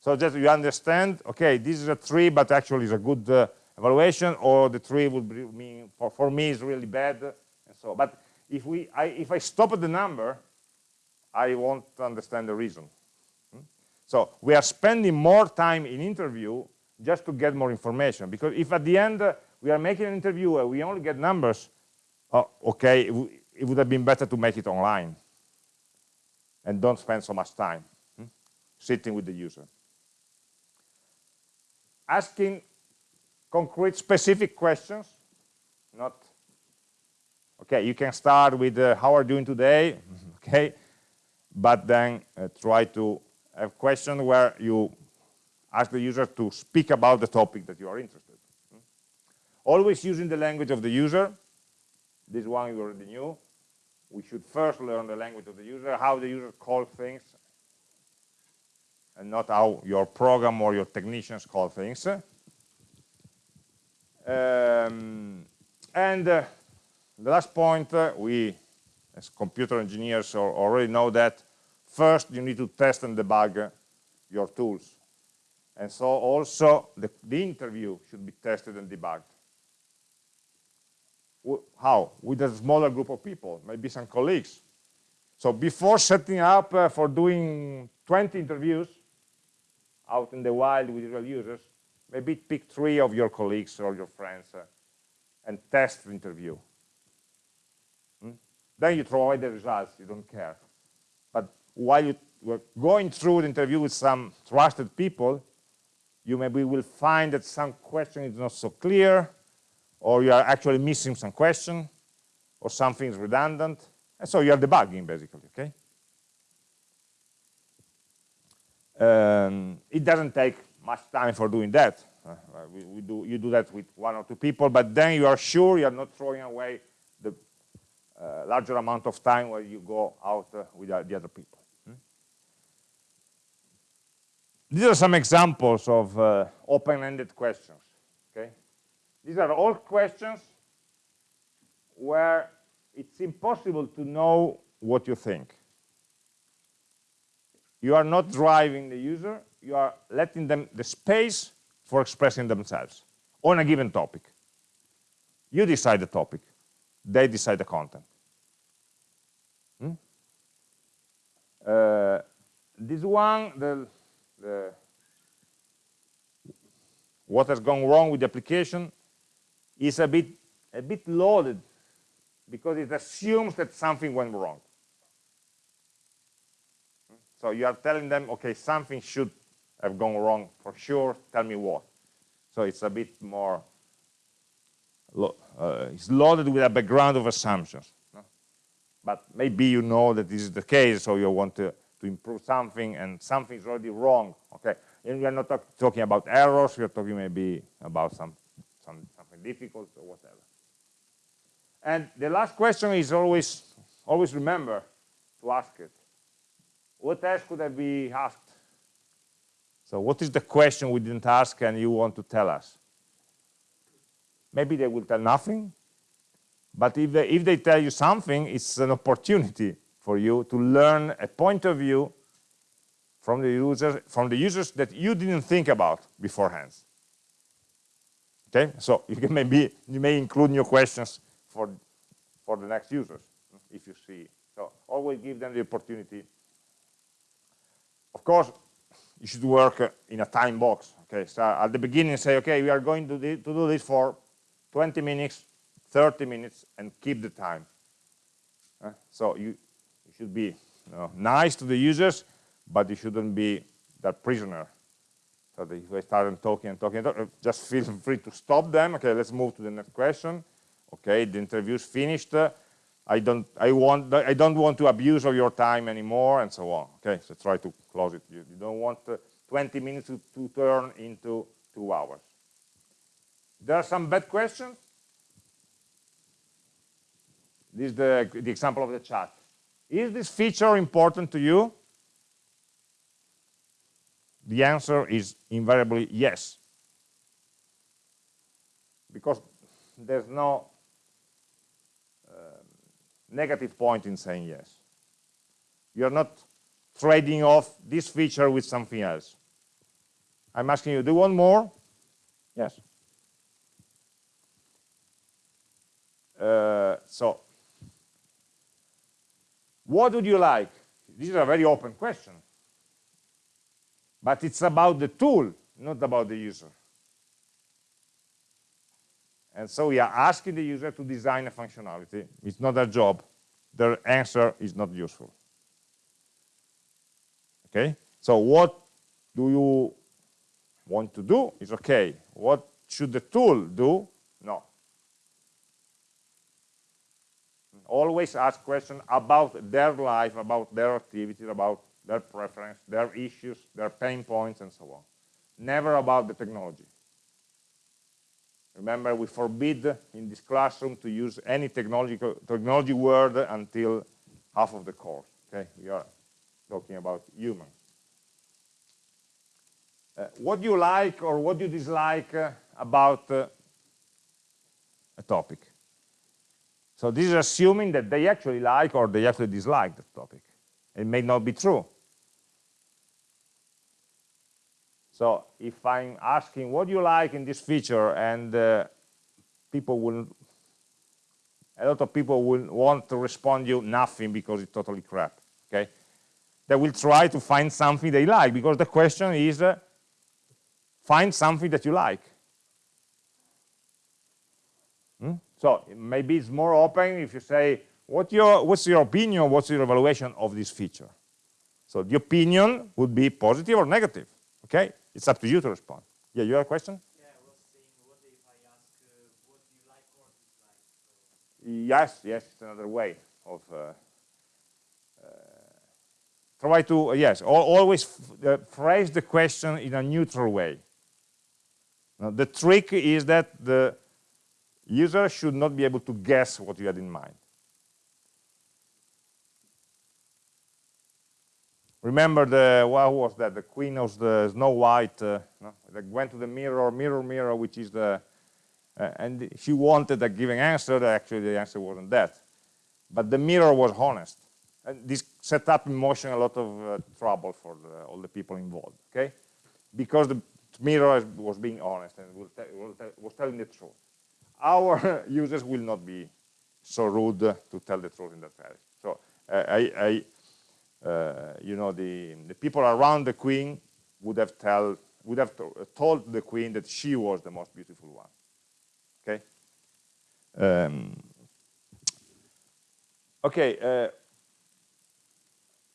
So that you understand, okay, this is a three, but actually is a good uh, evaluation, or the three would be, mean, for, for me is really bad, and so. But if we, I, if I stop at the number, I won't understand the reason. So we are spending more time in interview just to get more information. Because if at the end uh, we are making an interview and we only get numbers, uh, okay, it, it, would have been better to make it online and don't spend so much time. Hmm? sitting with the user. Asking concrete, specific questions, not, okay, you can start with uh, how are you doing today, okay, but then uh, try to have questions where you ask the user to speak about the topic that you are interested in. Always using the language of the user. This one you already knew. We should first learn the language of the user, how the user calls things, and not how your program or your technicians call things. Um, and uh, the last point, uh, we as computer engineers already know that first you need to test and debug your tools. And so also the, the interview should be tested and debugged. How? With a smaller group of people, maybe some colleagues. So before setting up uh, for doing 20 interviews out in the wild with real users, maybe pick three of your colleagues or your friends uh, and test the interview. Hmm? Then you throw away the results, you don't care. While you were going through the interview with some trusted people, you maybe will find that some question is not so clear, or you are actually missing some question, or something is redundant, and so you are debugging basically, okay? Um, it doesn't take much time for doing that. Uh, we, we, do, you do that with one or two people, but then you are sure you are not throwing away the uh, larger amount of time where you go out uh, with the other people. These are some examples of uh, open-ended questions. Okay, These are all questions where it's impossible to know what you think. You are not driving the user, you are letting them the space for expressing themselves on a given topic. You decide the topic, they decide the content. Hmm? Uh, this one, the the, what has gone wrong with the application is a bit a bit loaded because it assumes that something went wrong. So you are telling them, okay, something should have gone wrong for sure, tell me what. So it's a bit more, uh, it's loaded with a background of assumptions. But maybe you know that this is the case, so you want to to improve something and something is already wrong, okay? And we are not talk talking about errors, we are talking maybe about some, some something difficult or whatever. And the last question is always, always remember to ask it. What else could I be asked? So what is the question we didn't ask and you want to tell us? Maybe they will tell nothing, but if they, if they tell you something, it's an opportunity for you to learn a point of view from the users from the users that you didn't think about beforehand. Okay? So you can maybe you may include new questions for for the next users if you see. So always give them the opportunity. Of course you should work uh, in a time box okay? So at the beginning say okay we are going to, to do this for 20 minutes 30 minutes and keep the time. So you should be you know, nice to the users, but you shouldn't be that prisoner. So if they start talking and talking, and talking, just feel free to stop them. Okay, let's move to the next question. Okay, the interview is finished. Uh, I don't, I want, I don't want to abuse of your time anymore, and so on. Okay, so try to close it. You, you don't want uh, 20 minutes to, to turn into two hours. There are some bad questions. This is the, the example of the chat. Is this feature important to you? The answer is invariably yes. Because there's no uh, negative point in saying yes. You're not trading off this feature with something else. I'm asking you, do you want more? Yes. Uh, so what would you like? This is a very open question. But it's about the tool, not about the user. And so we are asking the user to design a functionality. It's not their job. Their answer is not useful. Okay? So what do you want to do is okay. What should the tool do? No. Always ask questions about their life, about their activities, about their preference, their issues, their pain points, and so on. Never about the technology. Remember, we forbid in this classroom to use any technology word until half of the course. Okay, we are talking about humans. Uh, what do you like or what do you dislike uh, about uh, a topic. So this is assuming that they actually like or they actually dislike the topic. It may not be true. So if I'm asking what do you like in this feature and uh, people will, a lot of people will want to respond you nothing because it's totally crap, okay? They will try to find something they like because the question is, uh, find something that you like. Hmm? So maybe it's more open if you say, what your, what's your opinion, what's your evaluation of this feature? So the opinion would be positive or negative, okay? It's up to you to respond. Yeah, you have a question? Yeah, I was saying, what if I ask uh, what you like or dislike? Yes, yes, it's another way of uh, uh, try to, uh, yes, always uh, phrase the question in a neutral way. Now, the trick is that the user should not be able to guess what you had in mind. remember the what was that? The queen of the snow white uh, that went to the mirror mirror mirror which is the uh, and she wanted a given answer. Actually the answer wasn't that. But the mirror was honest. And this set up in motion a lot of uh, trouble for the, all the people involved okay? Because the mirror was being honest and was telling the truth our users will not be so rude to tell the truth in that fashion so I, I uh, you know, the, the people around the queen would have tell would have uh, told the queen that she was the most beautiful one. Okay. Um, okay. Uh,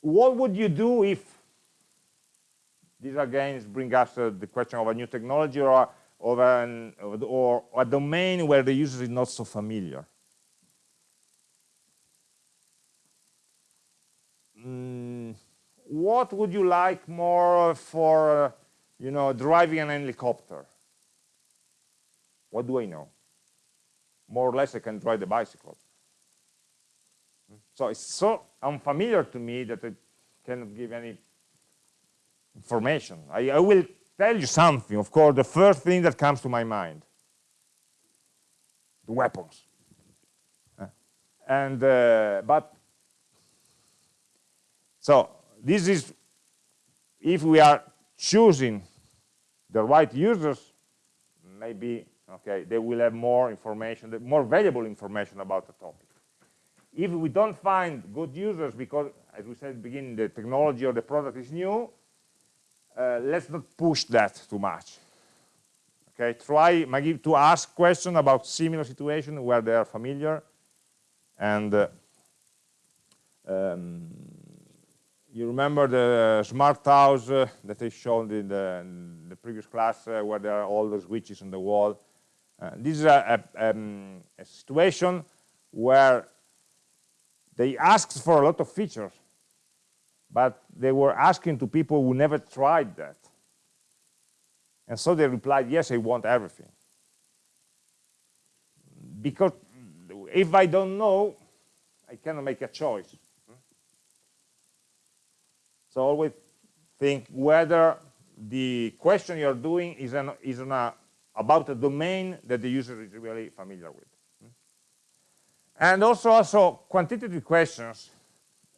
what would you do if these again bring us uh, the question of a new technology or of an or a domain where the user is not so familiar? mm, what would you like more for, uh, you know, driving an helicopter? What do I know? More or less, I can drive the bicycle. So it's so unfamiliar to me that I cannot give any information. I, I will tell you something, of course, the first thing that comes to my mind, the weapons. And, uh, but so this is, if we are choosing the right users, maybe, okay, they will have more information, more valuable information about the topic. If we don't find good users because, as we said at the beginning, the technology or the product is new, uh, let's not push that too much. Okay, try to ask questions about similar situations where they are familiar and uh, um, you remember the smart house uh, that I showed in the, in the previous class uh, where there are all the switches on the wall. Uh, this is a, a, um, a, situation where they asked for a lot of features, but they were asking to people who never tried that. And so they replied, yes, I want everything. Because if I don't know, I cannot make a choice. So always think whether the question you're doing is, an, is an, uh, about a domain that the user is really familiar with. And also, also quantitative questions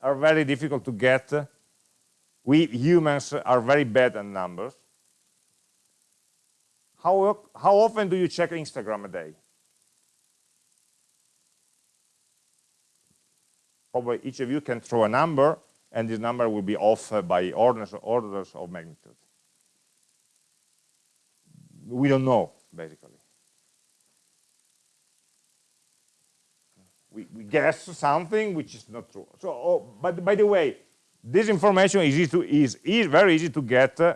are very difficult to get. We humans are very bad at numbers. How, how often do you check Instagram a day? Probably each of you can throw a number and this number will be off by orders, orders of magnitude. We don't know, basically. We, we guess something which is not true. So, oh, but by the way, this information is, easy to, is, is very easy to get uh,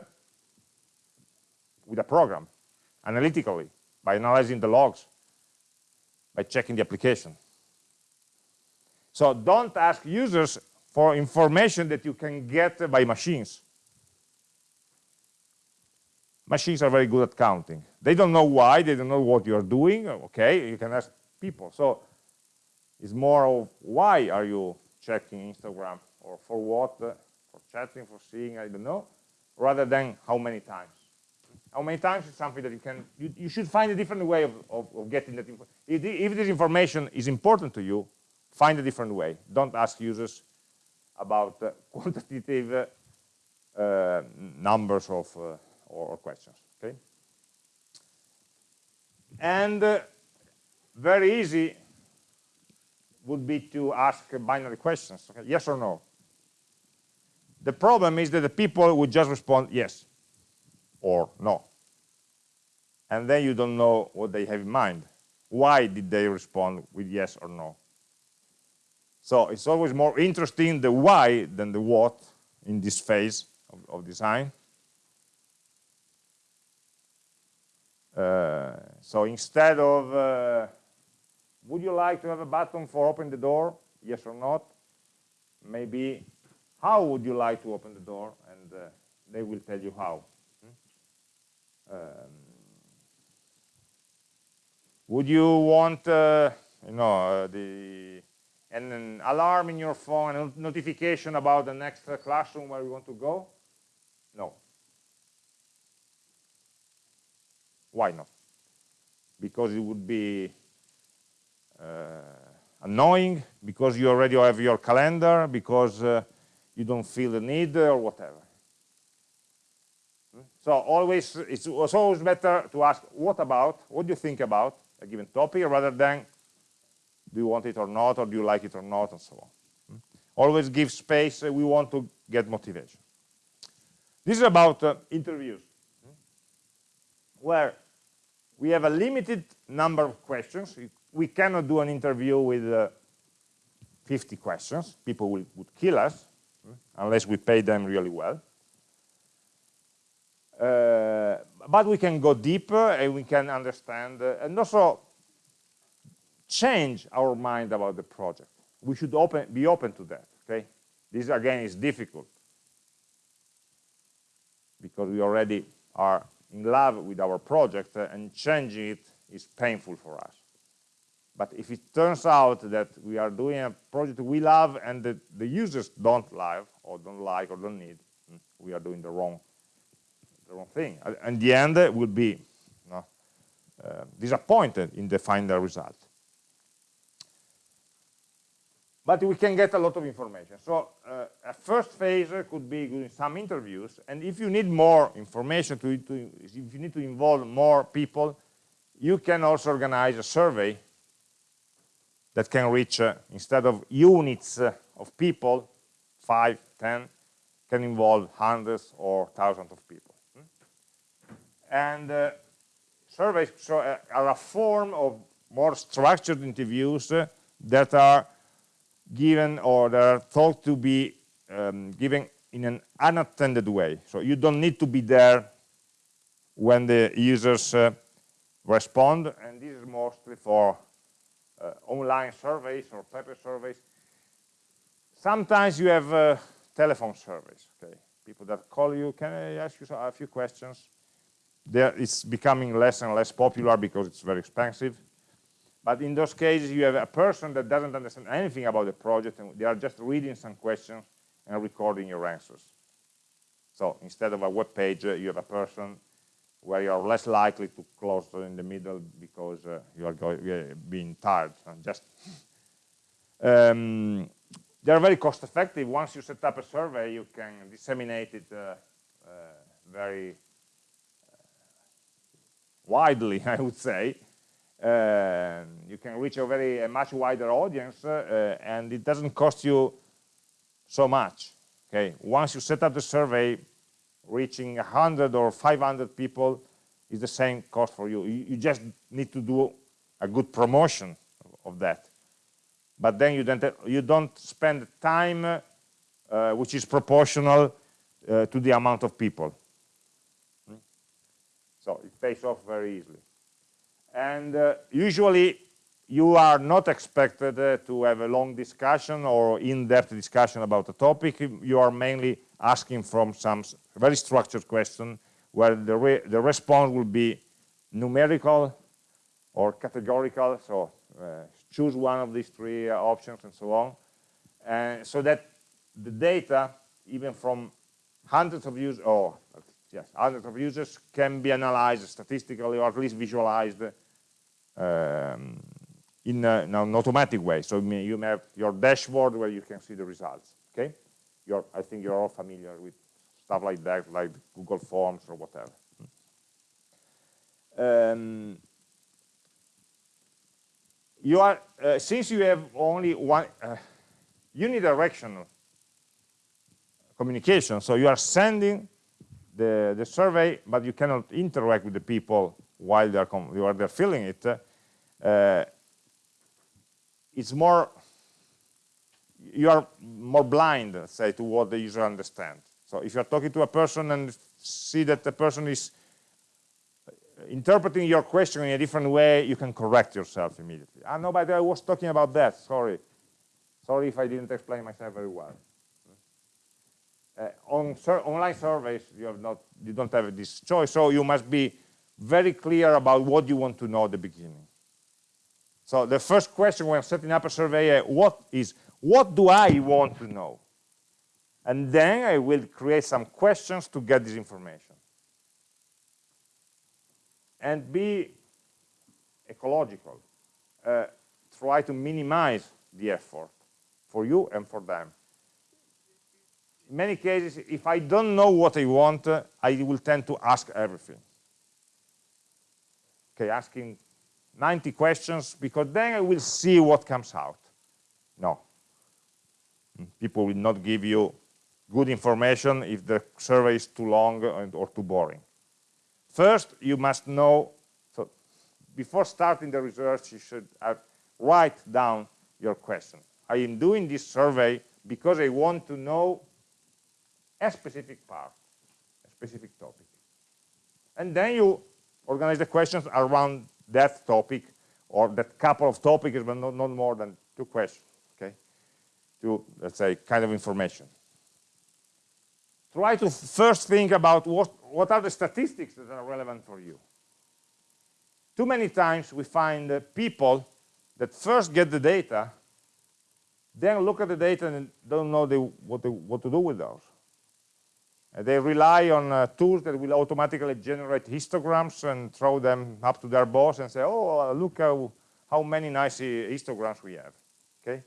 with a program, analytically, by analyzing the logs, by checking the application. So don't ask users for information that you can get by machines. Machines are very good at counting. They don't know why, they don't know what you're doing, okay, you can ask people. So it's more of why are you checking Instagram or for what, uh, for chatting, for seeing, I don't know, rather than how many times. How many times is something that you can, you, you should find a different way of, of, of getting that information. If, if this information is important to you, find a different way. Don't ask users about uh, quantitative uh, numbers of uh, or, or, questions. Okay, and uh, very easy would be to ask binary questions. Okay? Yes or no. The problem is that the people would just respond yes or no. And then you don't know what they have in mind. Why did they respond with yes or no? So it's always more interesting the why than the what in this phase of, of design. Uh, so instead of, uh, would you like to have a button for open the door, yes or not, maybe, how would you like to open the door, and uh, they will tell you how. Hmm? Um, would you want, uh, you know, uh, the and an alarm in your phone, a notification about the next classroom where you want to go? No. Why not? Because it would be uh, annoying, because you already have your calendar, because uh, you don't feel the need, or whatever. So always, it's, always better to ask, what about, what do you think about a given topic, rather than do you want it or not, or do you like it or not, and so on. Always give space, uh, we want to get motivation. This is about uh, interviews, hmm? where we have a limited number of questions. We cannot do an interview with uh, 50 questions. People will, would kill us, hmm? unless we pay them really well. Uh, but we can go deeper and we can understand uh, and also change our mind about the project. We should open, be open to that, okay? This, again, is difficult because we already are in love with our project uh, and changing it is painful for us. But if it turns out that we are doing a project we love and that the users don't love or don't like or don't need, hmm, we are doing the wrong, the wrong thing. And the end will be you know, uh, disappointed in the final result but we can get a lot of information. So uh, a first phase could be doing some interviews, and if you need more information, to, to, if you need to involve more people, you can also organize a survey that can reach, uh, instead of units uh, of people, five, ten, can involve hundreds or thousands of people. Hmm? And uh, surveys uh, are a form of more structured interviews uh, that are given or they're thought to be um, given in an unattended way. So you don't need to be there when the users uh, respond, and this is mostly for online surveys or paper surveys. Sometimes you have uh, telephone surveys, okay? People that call you, can I ask you a few questions? There, it's becoming less and less popular because it's very expensive. But in those cases, you have a person that doesn't understand anything about the project, and they are just reading some questions and recording your answers. So instead of a web page, uh, you have a person where you are less likely to close in the middle because uh, you are going, being tired. And just um, they are very cost effective. Once you set up a survey, you can disseminate it uh, uh, very uh, widely, I would say. Um, you can reach a very a much wider audience uh, and it doesn't cost you so much okay once you set up the survey reaching 100 or 500 people is the same cost for you. you you, just need to do a good promotion of, that but then you don't you don't spend time uh, which is proportional uh, to the amount of people. Hmm? So it pays off very easily. And uh, usually you are not expected uh, to have a long discussion or in-depth discussion about a topic. You are mainly asking from some very structured question where the, re the response will be numerical or categorical, so uh, choose one of these three uh, options and so on, and so that the data, even from hundreds of users, or yes, hundreds of users, can be analyzed statistically or at least visualized um, in, a, in, an automatic way. So you may have your dashboard where you can see the results. Okay, you're, I think you're all familiar with stuff like that, like Google Forms or whatever. Um, you are uh, since you have only one uh, unidirectional communication, so you are sending the the survey, but you cannot interact with the people while they're while they're filling it. Uh, it's more you are more blind, say, to what the user understands. So if you're talking to a person and see that the person is interpreting your question in a different way, you can correct yourself immediately. Ah, no, but I was talking about that, sorry. Sorry if I didn't explain myself very well. Uh, on sur online surveys, you, have not, you don't have this choice, so you must be very clear about what you want to know at the beginning. So the first question when setting up a survey, uh, what is, what do I want to know? And then I will create some questions to get this information and be ecological. Uh, try to minimize the effort for you and for them. In many cases, if I don't know what I want, uh, I will tend to ask everything. Okay, asking 90 questions, because then I will see what comes out. No. People will not give you good information if the survey is too long or too boring. First, you must know, so before starting the research, you should write down your question. I am doing this survey because I want to know a specific part, a specific topic. And then you organize the questions around that topic or that couple of topics, but not, not more than two questions, okay? To, let's say, kind of information. Try to first think about what what are the statistics that are relevant for you? Too many times we find uh, people that first get the data, then look at the data and don't know what, what to do with those. Uh, they rely on uh, tools that will automatically generate histograms and throw them up to their boss and say, oh, uh, look how, how many nice uh, histograms we have. Okay,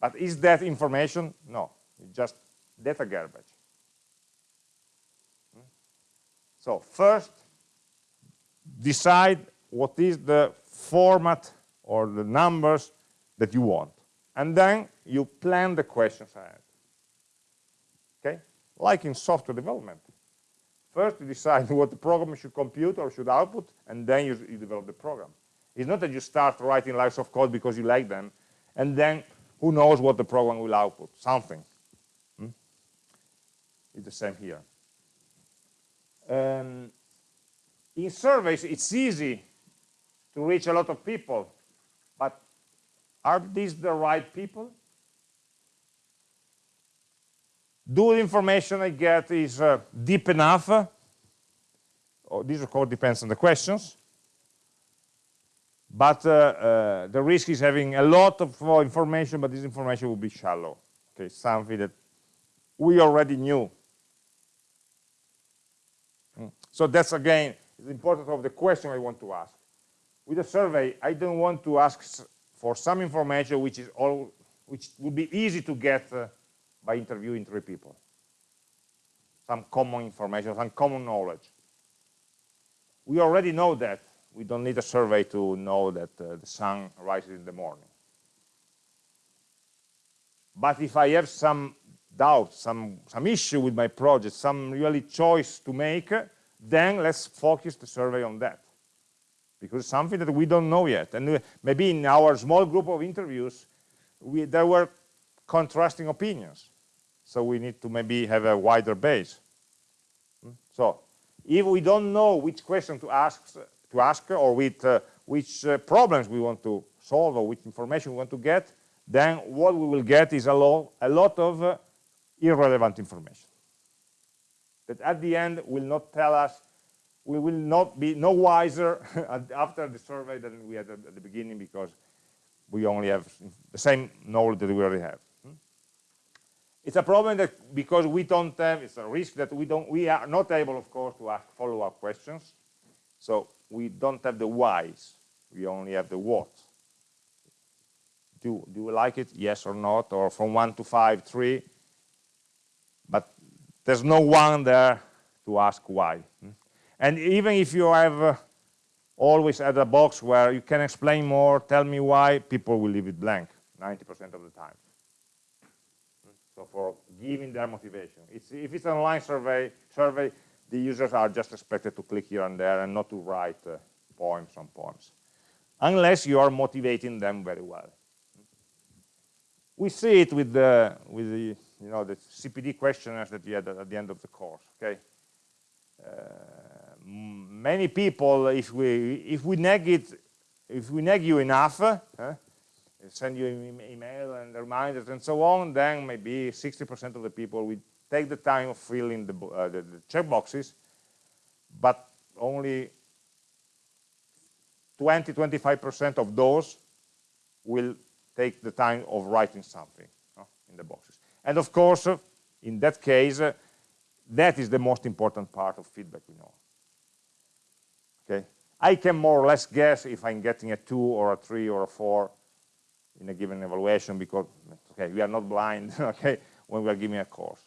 But is that information? No, it's just data garbage. So first, decide what is the format or the numbers that you want. And then you plan the questions ahead. Okay? Like in software development. First, you decide what the program should compute or should output, and then you, you develop the program. It's not that you start writing lines of code because you like them, and then who knows what the program will output, something. Hmm? It's the same here. Um, in surveys, it's easy to reach a lot of people, but are these the right people? Do the information I get is uh, deep enough? Oh, this, of course, depends on the questions. But uh, uh, the risk is having a lot of information, but this information will be shallow. Okay, something that we already knew so that's again the importance of the question I want to ask. With a survey, I don't want to ask for some information which is all which would be easy to get uh, by interviewing three people. Some common information, some common knowledge. We already know that. We don't need a survey to know that uh, the sun rises in the morning. But if I have some doubt, some, some issue with my project, some really choice to make, then let's focus the survey on that because it's something that we don't know yet and maybe in our small group of interviews we, there were contrasting opinions so we need to maybe have a wider base. Hmm? So if we don't know which question to ask, to ask or with, uh, which uh, problems we want to solve or which information we want to get, then what we will get is a, lo a lot of uh, irrelevant information that at the end will not tell us, we will not be no wiser after the survey than we had at the beginning because we only have the same knowledge that we already have. Hmm? It's a problem that because we don't have, it's a risk that we don't, we are not able, of course, to ask follow-up questions. So we don't have the whys, we only have the what. Do, do you like it? Yes or not? Or from one to five, three? There's no one there to ask why. And even if you have uh, always at a box where you can explain more, tell me why, people will leave it blank 90% of the time. So for giving their motivation. It's, if it's an online survey, survey, the users are just expected to click here and there and not to write uh, poems on poems. Unless you are motivating them very well. We see it with the, with the you know, the CPD questionnaires that you had at the end of the course, okay? Uh, many people, if we, if we nag it, if we nag you enough, uh, send you an email and reminders and so on, then maybe 60% of the people will take the time of filling the, uh, the, the checkboxes, but only 20, 25% of those will take the time of writing something in the boxes. And of course, in that case, that is the most important part of feedback we know. Okay, I can more or less guess if I'm getting a two or a three or a four in a given evaluation because okay, we are not blind. Okay, when we are giving a course.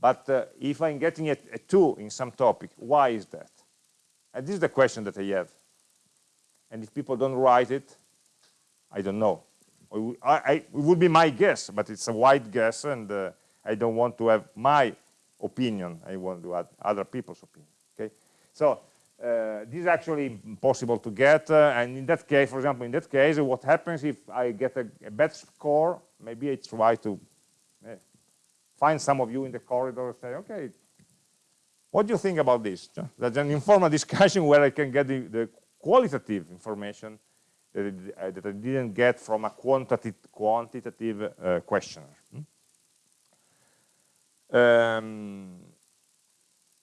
But uh, if I'm getting a, a two in some topic, why is that? And this is the question that I have. And if people don't write it, I don't know. I, I, it would be my guess, but it's a wide guess, and uh, I don't want to have my opinion. I want to add other people's opinion. Okay, so uh, this is actually possible to get, uh, and in that case, for example, in that case, what happens if I get a, a bad score? Maybe I try to uh, find some of you in the corridor and say, okay, what do you think about this? That's an informal discussion where I can get the, the qualitative information that, uh, that I didn't get from a quantitative, quantitative uh, questionnaire. Hmm? Um,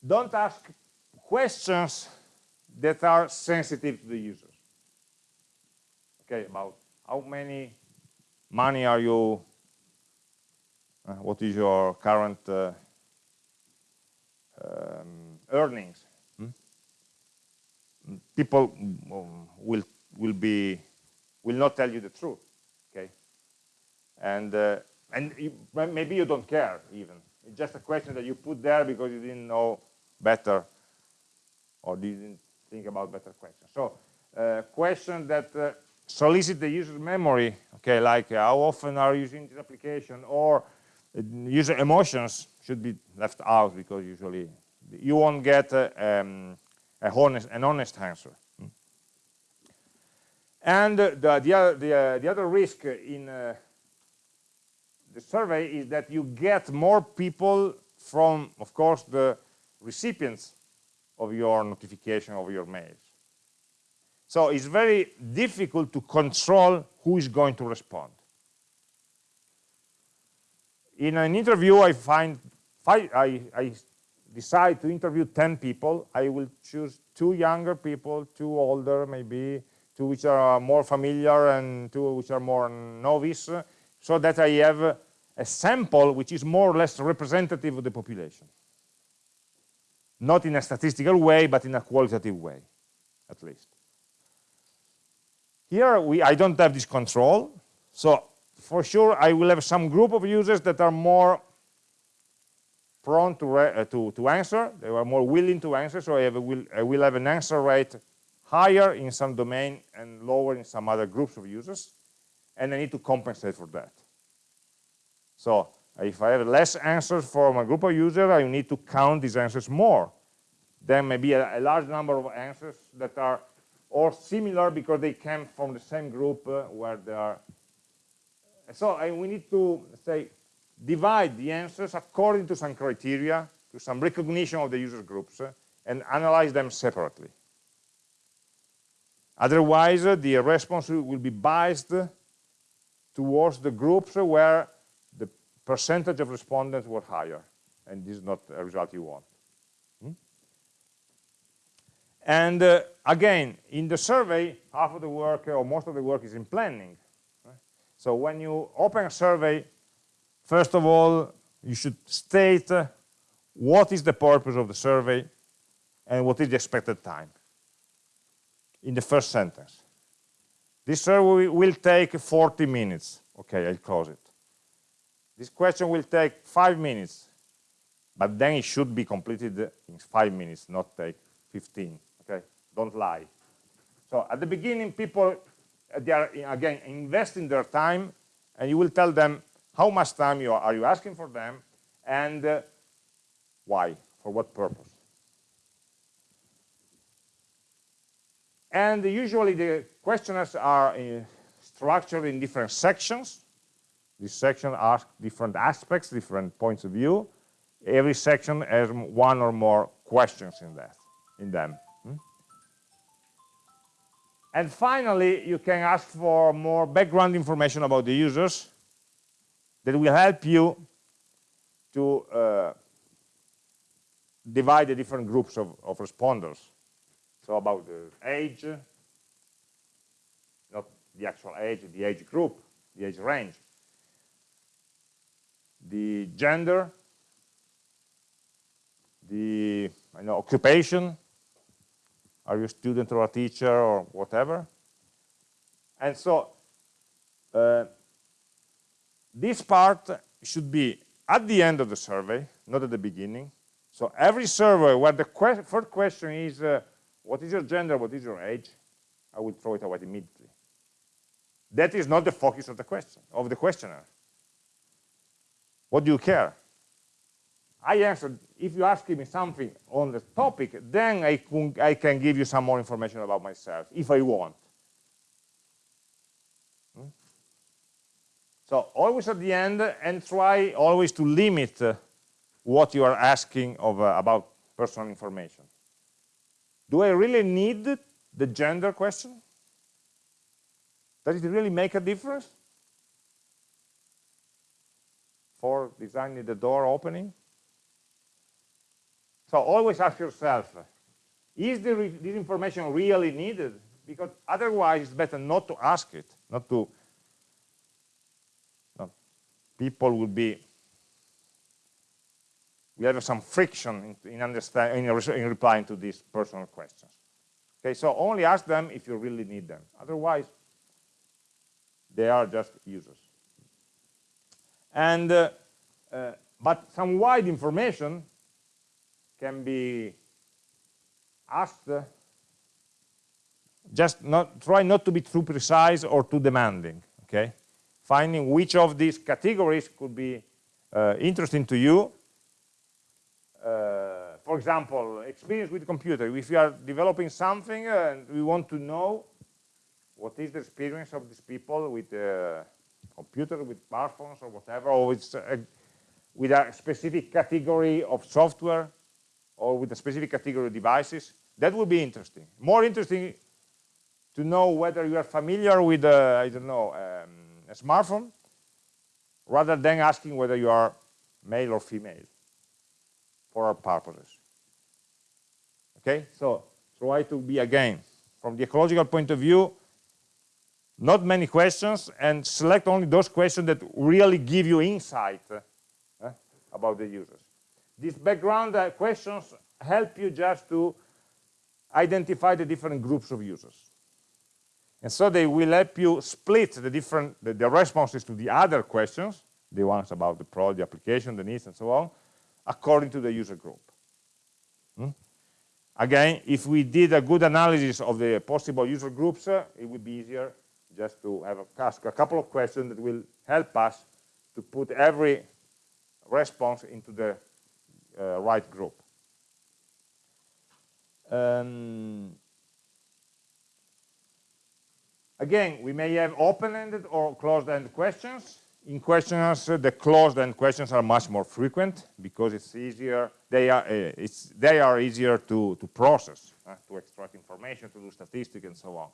don't ask questions that are sensitive to the users. Okay, about how many money are you, uh, what is your current uh, um, earnings? Hmm? People um, will will be will not tell you the truth okay? And uh, and you, maybe you don't care even. It's just a question that you put there because you didn't know better or didn't think about better questions. So uh, question that uh, solicit the user's memory okay like uh, how often are you using this application or uh, user emotions should be left out because usually you won't get uh, um, honest, an honest answer and the, the, other, the, uh, the other risk in uh, the survey is that you get more people from, of course, the recipients of your notification of your mails. So it's very difficult to control who is going to respond. In an interview, I find I, I decide to interview 10 people. I will choose two younger people, two older, maybe two which are more familiar and two which are more novice, so that I have a sample which is more or less representative of the population. Not in a statistical way, but in a qualitative way, at least. Here, we, I don't have this control, so for sure I will have some group of users that are more prone to, uh, to, to answer, they are more willing to answer, so I, have will, I will have an answer rate higher in some domain and lower in some other groups of users, and I need to compensate for that. So if I have less answers from a group of users, I need to count these answers more. Then maybe a, a large number of answers that are or similar because they came from the same group uh, where they are. So I, we need to say divide the answers according to some criteria, to some recognition of the user groups, uh, and analyze them separately. Otherwise, the response will be biased towards the groups where the percentage of respondents were higher, and this is not a result you want. Hmm? And uh, again, in the survey, half of the work or most of the work is in planning. So when you open a survey, first of all, you should state uh, what is the purpose of the survey and what is the expected time in the first sentence. This survey will take 40 minutes. Okay, I'll close it. This question will take five minutes, but then it should be completed in five minutes, not take 15, okay? Don't lie. So at the beginning, people, uh, they are, again, investing their time, and you will tell them how much time you are, are you asking for them, and uh, why, for what purpose. And usually the questionnaires are uh, structured in different sections. This section asks different aspects, different points of view. Every section has one or more questions in that, in them. Hmm? And finally, you can ask for more background information about the users that will help you to uh, divide the different groups of, of responders. So about the age, not the actual age, the age group, the age range. The gender, the know, occupation, are you a student or a teacher or whatever? And so uh, this part should be at the end of the survey, not at the beginning. So every survey where the que first question is uh, what is your gender, what is your age, I will throw it away immediately. That is not the focus of the question, of the questionnaire. What do you care? I answered, if you ask me something on the topic, then I, I can give you some more information about myself, if I want. Hmm? So always at the end, and try always to limit uh, what you are asking of, uh, about personal information. Do I really need the gender question? Does it really make a difference for designing the door opening? So always ask yourself, is the this information really needed? Because otherwise it's better not to ask it, not to, people will be we have some friction in, in understanding in, in replying to these personal questions. Okay, so only ask them if you really need them. Otherwise, they are just users. And uh, uh, but some wide information can be asked. Uh, just not try not to be too precise or too demanding. Okay, finding which of these categories could be uh, interesting to you uh, for example, experience with computer. If you are developing something and we want to know what is the experience of these people with the computer, with smartphones or whatever, or with a, with a specific category of software or with a specific category of devices, that would be interesting. More interesting to know whether you are familiar with, uh, I don't know, um, a smartphone, rather than asking whether you are male or female for our purposes. Okay, so try to be again, from the ecological point of view, not many questions and select only those questions that really give you insight uh, about the users. These background uh, questions help you just to identify the different groups of users. And so they will help you split the different the, the responses to the other questions, the ones about the product, the application, the needs, and so on, according to the user group. Hmm? Again, if we did a good analysis of the possible user groups, uh, it would be easier just to have a, ask a couple of questions that will help us to put every response into the uh, right group. Um, again, we may have open-ended or closed-ended questions. In questions, uh, the closed-end questions are much more frequent because it's easier. They are uh, it's they are easier to to process, uh, to extract information, to do statistics, and so on.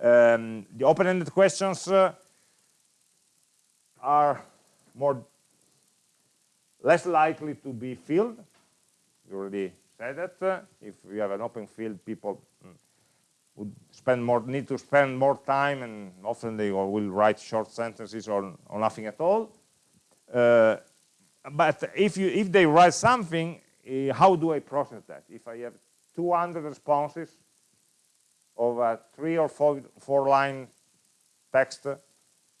Um, the open-ended questions uh, are more less likely to be filled. You already said that. If you have an open field, people would spend more need to spend more time and often they will write short sentences or, or nothing at all. Uh, but if you if they write something uh, how do I process that? If I have 200 responses of a three or four four line text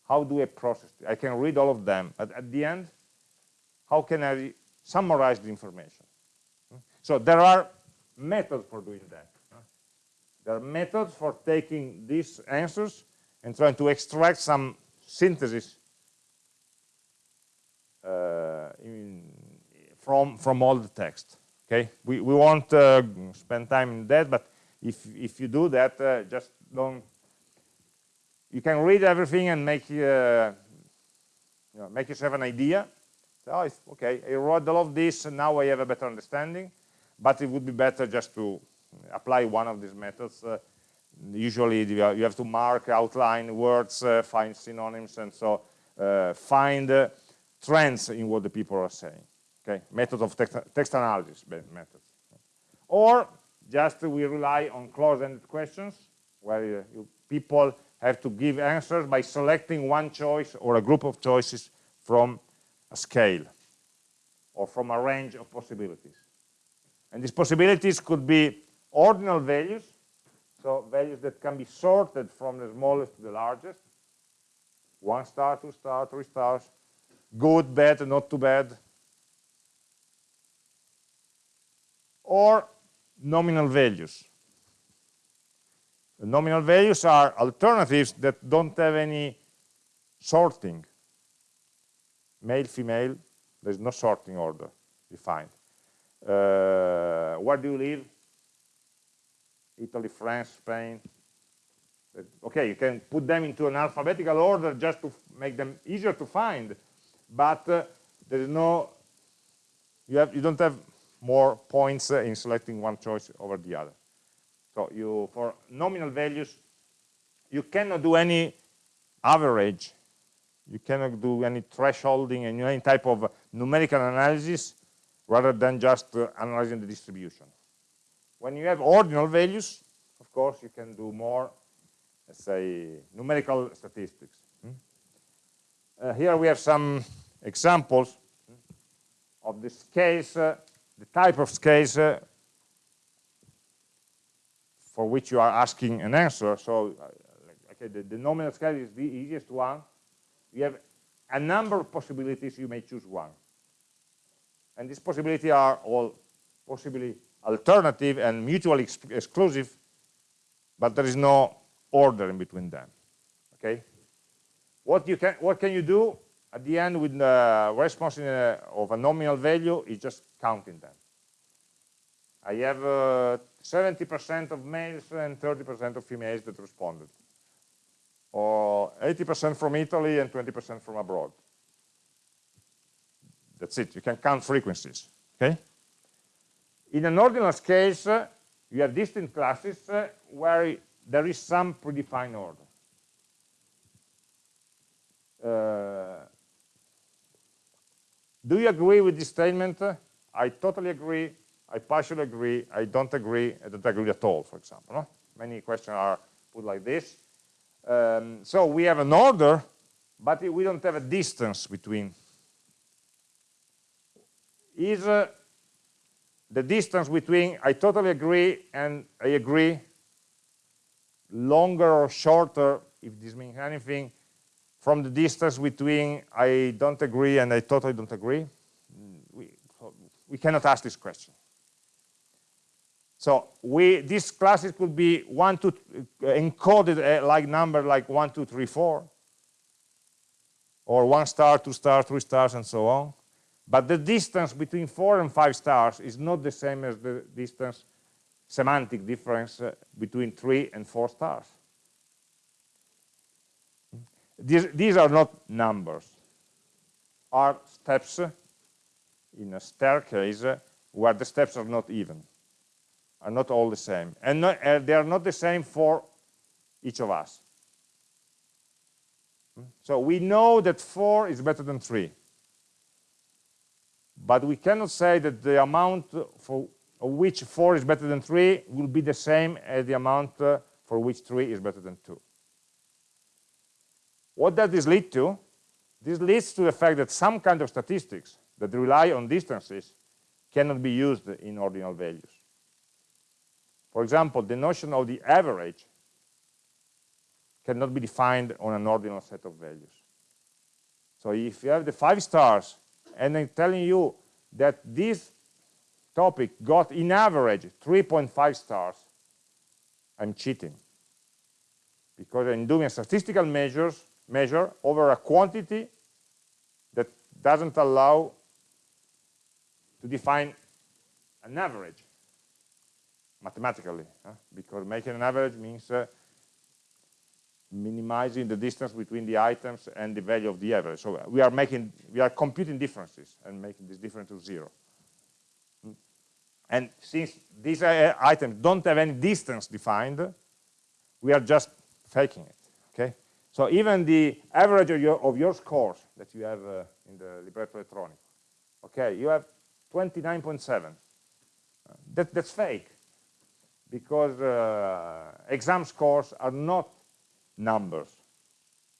how do I process it? I can read all of them but at the end how can I summarize the information? So there are methods for doing that there are methods for taking these answers and trying to extract some synthesis uh, in, from from all the text. Okay, we we won't uh, spend time in that, but if if you do that, uh, just don't. You can read everything and make uh, you know, make yourself an idea. So, oh, okay, I wrote all of this, and now I have a better understanding. But it would be better just to apply one of these methods. Uh, usually you have to mark, outline words, uh, find synonyms, and so uh, find uh, trends in what the people are saying. Okay, method of text, text analysis methods. Or just we rely on closed-ended questions, where you, people have to give answers by selecting one choice or a group of choices from a scale or from a range of possibilities. And these possibilities could be ordinal values, so values that can be sorted from the smallest to the largest, one star, two star, three stars, good, bad, not too bad, or nominal values. The nominal values are alternatives that don't have any sorting. Male, female, there's no sorting order defined. Uh, where do you live? Italy, France, Spain. Okay, you can put them into an alphabetical order just to make them easier to find, but uh, there is no, you, have, you don't have more points uh, in selecting one choice over the other. So you, for nominal values, you cannot do any average, you cannot do any thresholding and any type of numerical analysis rather than just uh, analyzing the distribution. When you have ordinal values, of course, you can do more, let's say, numerical statistics. Hmm? Uh, here we have some examples of the scales, uh, the type of scales uh, for which you are asking an answer. So, uh, okay, the, the nominal scale is the easiest one. You have a number of possibilities, you may choose one. And these possibilities are all possibly alternative and mutually ex exclusive, but there is no order in between them. Okay. What you can what can you do at the end with the response a, of a nominal value is just counting them. I have 70% uh, of males and 30% of females that responded, or 80% from Italy and 20% from abroad. That's it. You can count frequencies. Okay. In an ordinal case, uh, you have distinct classes uh, where there is some predefined order. Uh, do you agree with this statement? I totally agree, I partially agree, I don't agree, I don't agree at all, for example. No? Many questions are put like this. Um, so we have an order, but we don't have a distance between. Is uh, the distance between I totally agree and I agree longer or shorter, if this means anything, from the distance between I don't agree and I totally don't agree? We, we cannot ask this question. So we, these classes could be one, two, uh, encoded uh, like number like one, two, three, four, or one star, two star, three stars, and so on. But the distance between four and five stars is not the same as the distance, semantic difference uh, between three and four stars. these, these are not numbers, are steps in a staircase where the steps are not even, are not all the same. And not, uh, they are not the same for each of us. So we know that 4 is better than 3. But we cannot say that the amount for which 4 is better than 3 will be the same as the amount uh, for which 3 is better than 2. What does this lead to? This leads to the fact that some kind of statistics that rely on distances cannot be used in ordinal values. For example, the notion of the average cannot be defined on an ordinal set of values. So if you have the five stars and I'm telling you that this topic got in average 3.5 stars, I'm cheating. Because I'm doing a statistical measures, measure over a quantity that doesn't allow to define an average mathematically, huh? because making an average means uh, minimizing the distance between the items and the value of the average. So we are making, we are computing differences and making this difference to zero. And since these uh, items don't have any distance defined, we are just faking it, okay? So even the average of your, of your scores that you have uh, in the libretto elettronico, okay, you have 29.7. Uh, that, that's fake because uh, exam scores are not numbers.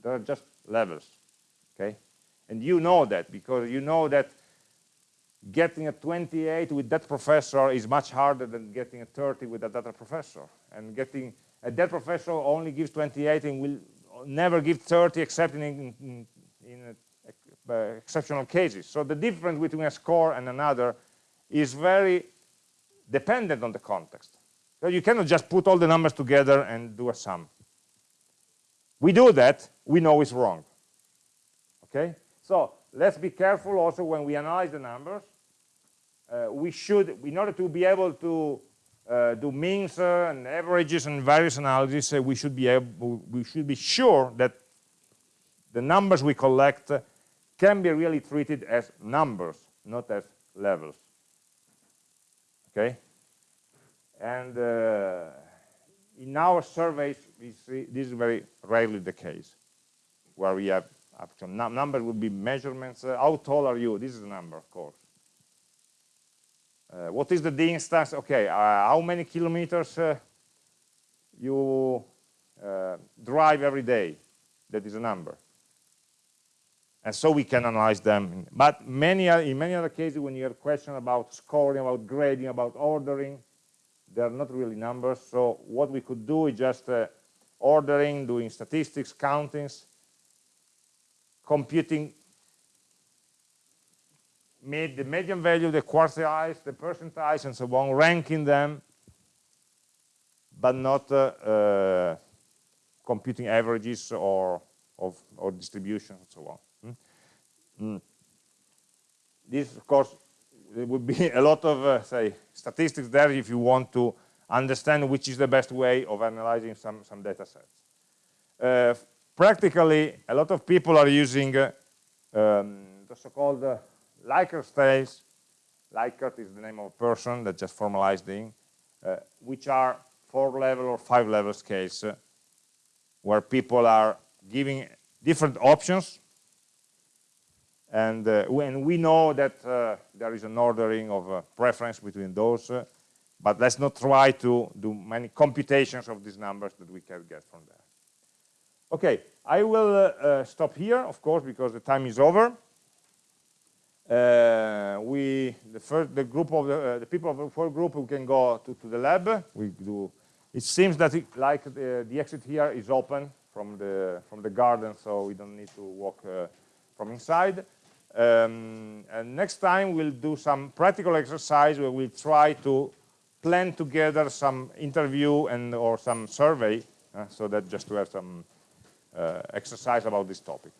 They're just levels, okay? And you know that because you know that getting a 28 with that professor is much harder than getting a 30 with that other professor. And getting a that professor only gives 28 and will never give 30 except in, in, in uh, exceptional cases. So the difference between a score and another is very dependent on the context. So you cannot just put all the numbers together and do a sum we do that, we know it's wrong. Okay? So let's be careful also when we analyze the numbers. Uh, we should, in order to be able to uh, do means uh, and averages and various analyses, uh, we should be able, we should be sure that the numbers we collect can be really treated as numbers, not as levels. Okay? And uh, in our surveys, this is very rarely the case, where we have actual num number would be measurements. Uh, how tall are you? This is a number, of course. Uh, what is the distance? Okay, uh, how many kilometers uh, you uh, drive every day? That is a number. And so we can analyze them. But many, in many other cases, when you have questions about scoring, about grading, about ordering, they're not really numbers. So what we could do is just uh, ordering, doing statistics, countings, computing made the median value, the quartiles, the percentiles, and so on, ranking them, but not uh, uh, computing averages or of or distributions and so on. Mm. This, of course, there would be a lot of, uh, say, statistics there if you want to understand which is the best way of analyzing some, some data sets. Uh, practically, a lot of people are using uh, um, the so-called uh, Likert scales. Likert is the name of a person that just formalized the, uh, which are four-level or five-level scales, uh, where people are giving different options and uh, when we know that there is an ordering of preference between those, but let's not try to do many computations of these numbers that we can get from there. Okay, I will uh, uh, stop here, of course, because the time is over. we, the first, the group of the, the, people of the first group, we can go to, to the lab. We do. It seems that it, like the, the, exit here is open from the from the garden, so we don't need to walk from inside. Um, and next time we'll do some practical exercise where we'll try to plan together some interview and or some survey uh, so that just to have some uh, exercise about this topic.